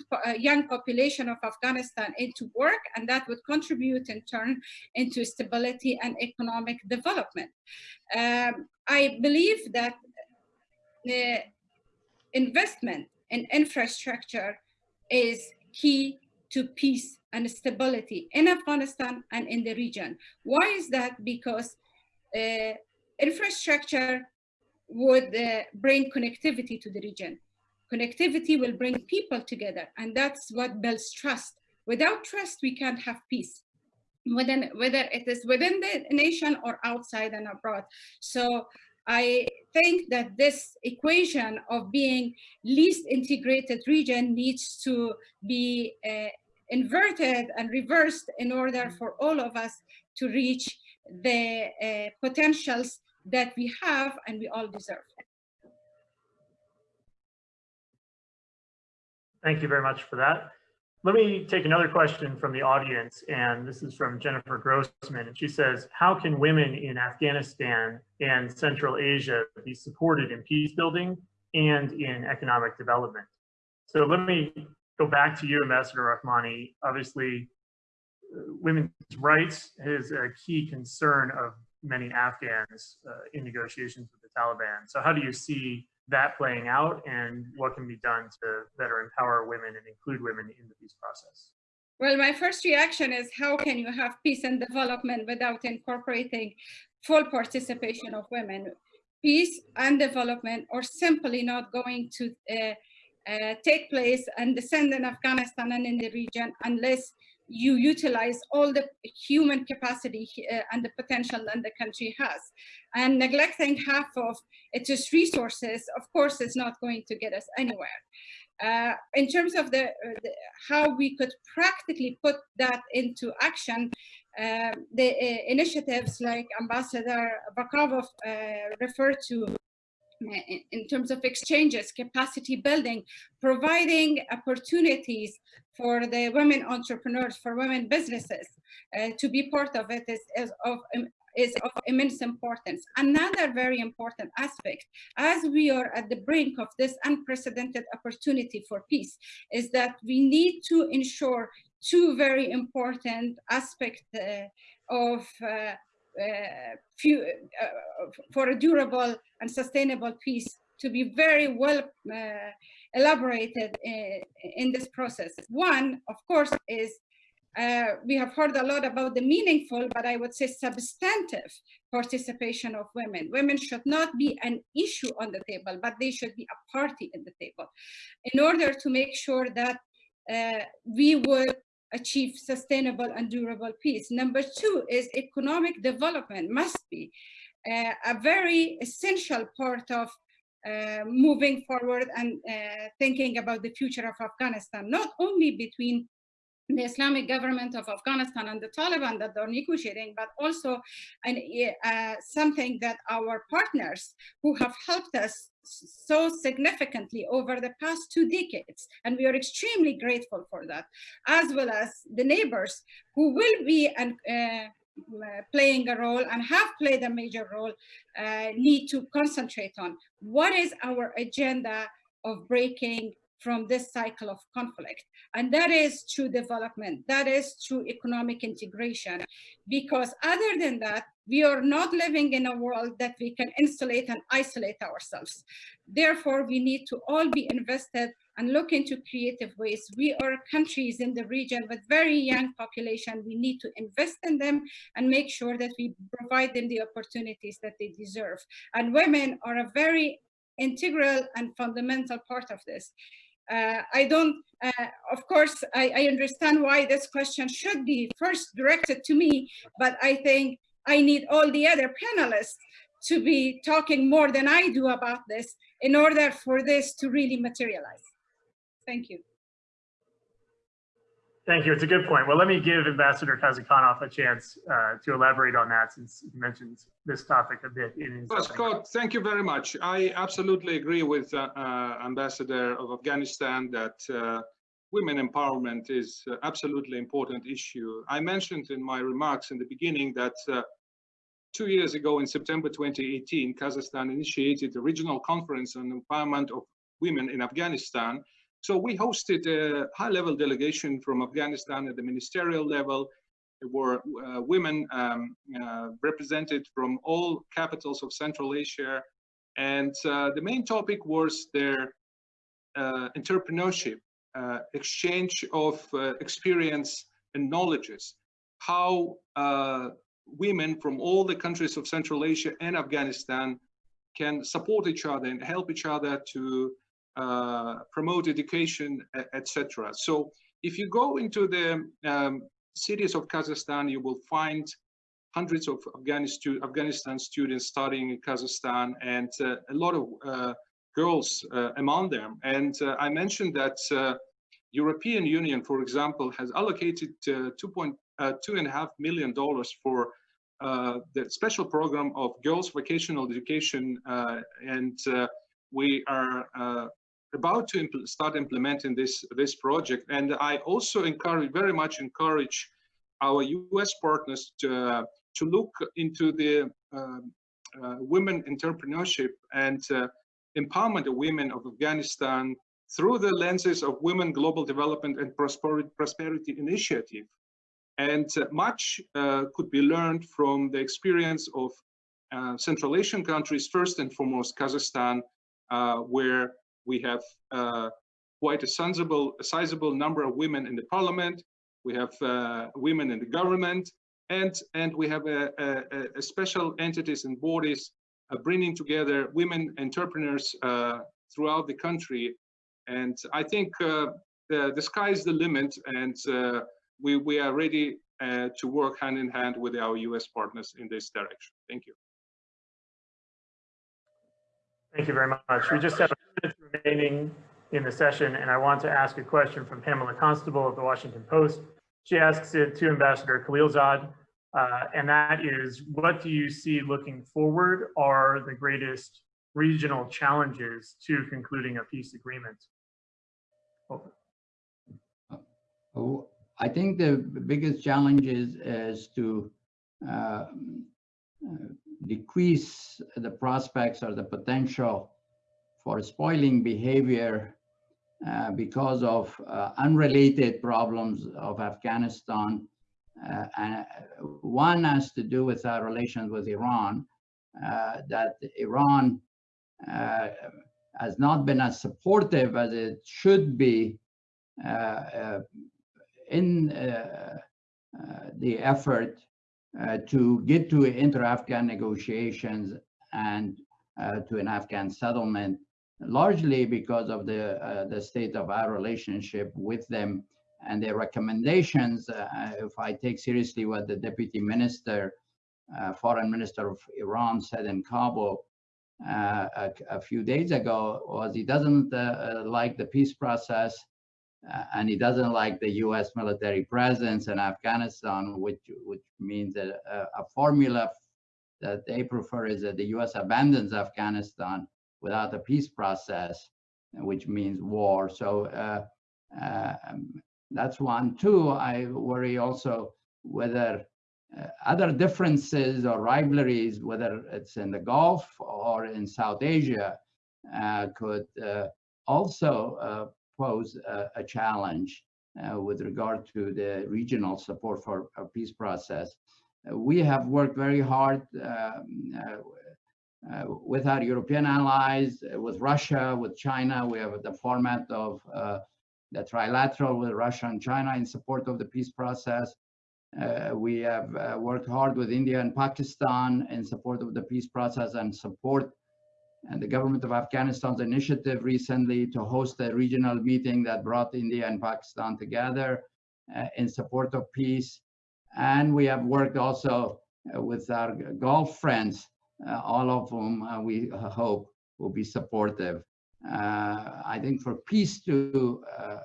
youth, young population of Afghanistan into work and that would contribute in turn into stability and economic development. Um, I believe that the investment in infrastructure is key to peace and stability in Afghanistan and in the region. Why is that? Because uh, infrastructure would uh, bring connectivity to the region. Connectivity will bring people together and that's what builds trust. Without trust, we can't have peace, within, whether it is within the nation or outside and abroad. So I think that this equation of being least integrated region needs to be uh, inverted and reversed in order for all of us to reach the uh, potentials that we have and we all deserve. Thank you very much for that. Let me take another question from the audience, and this is from Jennifer Grossman, and she says, how can women in Afghanistan and Central Asia be supported in peace building and in economic development? So let me go back to you, Ambassador Rahmani. Obviously, women's rights is a key concern of many Afghans uh, in negotiations with the the Taliban. So how do you see that playing out and what can be done to better empower women and include women in the peace process? Well, my first reaction is how can you have peace and development without incorporating full participation of women? Peace and development are simply not going to uh, uh, take place and descend in Afghanistan and in the region unless you utilize all the human capacity uh, and the potential that the country has. And neglecting half of its resources, of course, is not going to get us anywhere. Uh, in terms of the, uh, the, how we could practically put that into action, uh, the uh, initiatives like Ambassador Vakhabov referred to in terms of exchanges, capacity building, providing opportunities for the women entrepreneurs, for women businesses uh, to be part of it is, is, of, is of immense importance. Another very important aspect, as we are at the brink of this unprecedented opportunity for peace, is that we need to ensure two very important aspects uh, of uh, uh, few, uh, for a durable and sustainable peace to be very well uh, elaborated in, in, this process. One, of course, is uh, we have heard a lot about the meaningful, but I would say substantive participation of women. Women should not be an issue on the table, but they should be a party in the table in order to make sure that uh, we would achieve sustainable and durable peace. Number two is economic development must be uh, a very essential part of moving forward and uh, thinking about the future of Afghanistan, not only between the Islamic government of Afghanistan and the Taliban that they're negotiating, but also an, uh, something that our partners who have helped us so significantly over the past two decades, and we are extremely grateful for that, as well as the neighbors who will be an, uh, playing a role and have played a major role, uh, need to concentrate on. What is our agenda of breaking from this cycle of conflict. And that is through development, that is through economic integration. Because other than that, we are not living in a world that we can insulate and isolate ourselves. Therefore, we need to all be invested and look into creative ways. We are countries in the region with very young population. We need to invest in them and make sure that we provide them the opportunities that they deserve. And women are a very integral and fundamental part of this. Uh, I don't, uh, of course, I, I, understand why this question should be first directed to me, but I think I need all the other panelists to be talking more than I do about this in order for this to really materialize. Thank you. Thank you. It's a good point. Well, let me give Ambassador Kazykhanov a chance uh, to elaborate on that since he mentioned this topic a bit. In well, Scott, thank you very much. I absolutely agree with uh, uh, Ambassador of Afghanistan that uh, women empowerment is absolutely important issue. I mentioned in my remarks in the beginning that uh, two years ago in September 2018, Kazakhstan initiated a regional conference on empowerment of women in Afghanistan so we hosted a high-level delegation from Afghanistan at the ministerial level. There were uh, women um, uh, represented from all capitals of Central Asia. And uh, the main topic was their uh, entrepreneurship, uh, exchange of uh, experience and knowledges, how women from all the countries of Central Asia and Afghanistan can support each other and help each other to uh, promote education, etc. So if you go into the um, cities of Kazakhstan, you will find hundreds of Afghanistan, students studying in Kazakhstan and uh, a lot of uh, girls uh, among them. And uh, I mentioned that uh, European Union, for example, has allocated uh, two point two and a half million dollars for the special program of girls vocational education and we are about to impl start implementing this this project. And i also encourage very much encourage our us partners to uh, to look into the uh, uh, women entrepreneurship and uh, empowerment of women of afghanistan through the lenses of women global development and prosperity prosperity initiative. And uh, much uh, could be learned from the experience of uh, Central Asian countries, first and foremost Kazakhstan, where we have uh, quite a sizable, a sizable number of women in the parliament. We have uh, women in the government, and and we have a, a, a special entities and bodies uh, bringing together women entrepreneurs uh, throughout the country. And I think the, the sky is the limit, and we we are ready to work hand in hand with our U.S. partners in this direction. Thank you. Thank you very much. We just have a minute remaining in the session, and I want to ask a question from Pamela Constable of the Washington Post. She asks it to Ambassador Khalilzad, uh, and that is, what do you see looking forward are the greatest regional challenges to concluding a peace agreement? Oh, I think the biggest challenge is, is to uh, decrease the prospects or the potential for spoiling behavior uh, because of uh, unrelated problems of Afghanistan. Uh, and one has to do with our relations with Iran, uh, that Iran uh, has not been as supportive as it should be uh, in the effort uh, to get to inter-Afghan negotiations and uh, to an Afghan settlement, largely because of the, uh, the state of our relationship with them and their recommendations. if I take seriously what the deputy minister, foreign minister of Iran said in Kabul, uh, a, a, few days ago was he doesn't uh, like the peace process uh, and he doesn't like the U.S. military presence in Afghanistan, which which means that a, a formula that they prefer is that the U.S. abandons Afghanistan without a peace process, which means war. So uh, uh, that's one. Two, I worry also whether uh, other differences or rivalries, whether it's in the Gulf or in South Asia, uh, could uh, also pose a, a challenge uh, with regard to the regional support for a peace process. Uh, we have worked very hard um, uh, with our European allies, with Russia, with China. We have the format of the trilateral with Russia and China in support of the peace process. Uh, we have uh, worked hard with India and Pakistan in support of the peace process and support and the government of Afghanistan's initiative recently to host a regional meeting that brought India and Pakistan together uh, in support of peace. And we have worked also uh, with our Gulf friends, uh, all of whom uh, we hope will be supportive. Uh, I think for peace to, uh,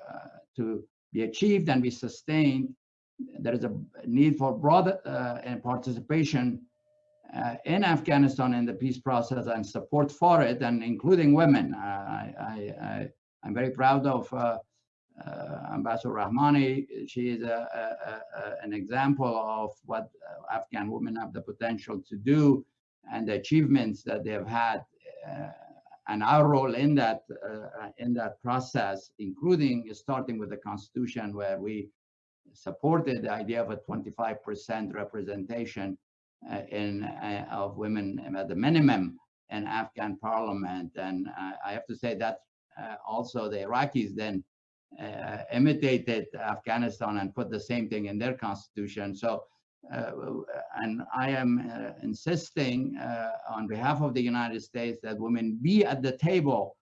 to be achieved and be sustained, there is a need for broad participation uh, in Afghanistan in the peace process and support for it, and including women. Uh, I, am very proud of uh, uh, Ambassador Rahmani. She is a, a, a, an example of what Afghan women have the potential to do and the achievements that they have had and our role in that uh, in that process, including starting with the constitution, where we supported the idea of a 25% representation uh, in uh, of women at the minimum in Afghan parliament. And uh, I have to say that also the Iraqis then imitated Afghanistan and put the same thing in their constitution. So uh, and I am uh, insisting uh, on behalf of the United States that women be at the table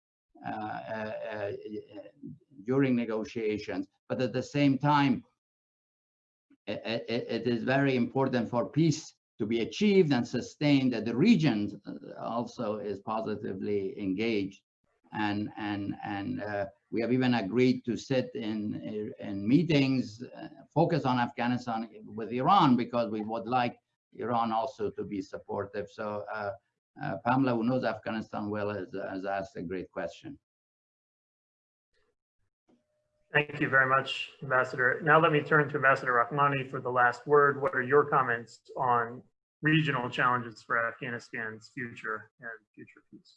during negotiations, but at the same time, it, it, it is very important for peace to be achieved and sustained that the region uh, also is positively engaged. And and and uh, we have even agreed to sit in in meetings uh, focus on Afghanistan with Iran because we would like Iran also to be supportive. So uh, uh Pamela who knows Afghanistan well has, has asked a great question Thank you very much, Ambassador. Now let me turn to Ambassador Rahmani for the last word. What are your comments on regional challenges for Afghanistan's future and future peace?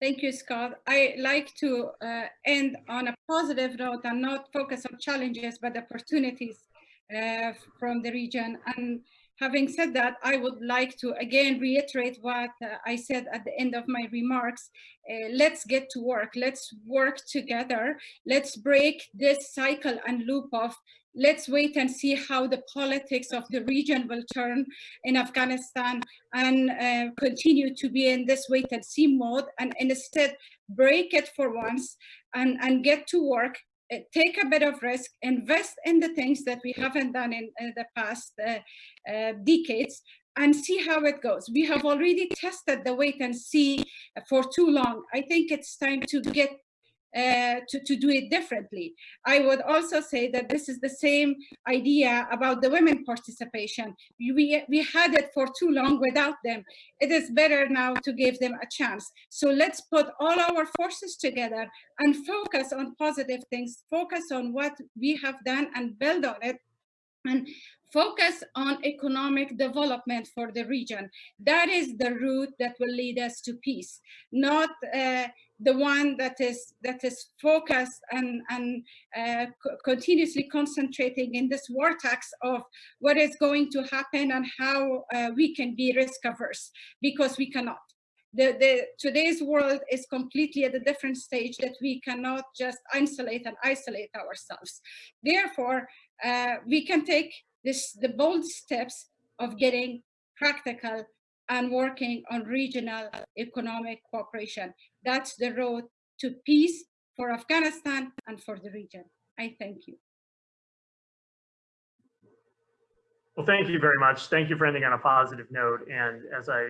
Thank you, Scott. I like to uh, end on a positive note and not focus on challenges, but opportunities uh, from the region and Having said that, I would like to again reiterate what uh, I said at the end of my remarks. Uh, let's get to work. Let's work together. Let's break this cycle and loop of let's wait and see how the politics of the region will turn in Afghanistan and uh, continue to be in this wait and see mode and instead break it for once and, and get to work take a bit of risk, invest in the things that we haven't done in uh, the past uh, uh, decades, and see how it goes. We have already tested the wait and see for too long. I think it's time to get uh, to, to do it differently. I would also say that this is the same idea about the women participation. We, we had it for too long without them. It is better now to give them a chance. So let's put all our forces together and focus on positive things, focus on what we have done and build on it and focus on economic development for the region. That is the route that will lead us to peace, not uh, the one that is that is focused and and uh, continuously concentrating in this vortex of what is going to happen and how uh, we can be risk averse because we cannot. The, the today's world is completely at a different stage that we cannot just isolate and isolate ourselves. Therefore, uh, we can take this the bold steps of getting practical and working on regional economic cooperation. That's the road to peace for Afghanistan and for the region. I thank you. Well, thank you very much. Thank you for ending on a positive note. And as I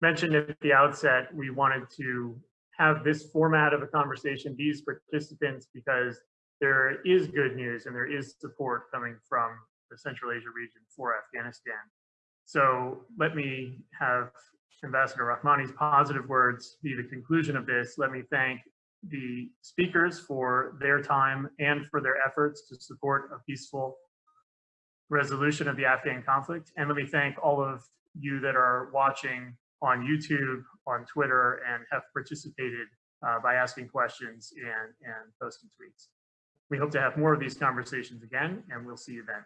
mentioned at the outset, we wanted to have this format of a conversation, these participants, because there is good news and there is support coming from the Central Asia region for Afghanistan. So let me have Ambassador Rahmani's positive words be the conclusion of this. Let me thank the speakers for their time and for their efforts to support a peaceful resolution of the Afghan conflict. And let me thank all of you that are watching on YouTube, on Twitter, and have participated uh, by asking questions and, and posting tweets. We hope to have more of these conversations again, and we'll see you then.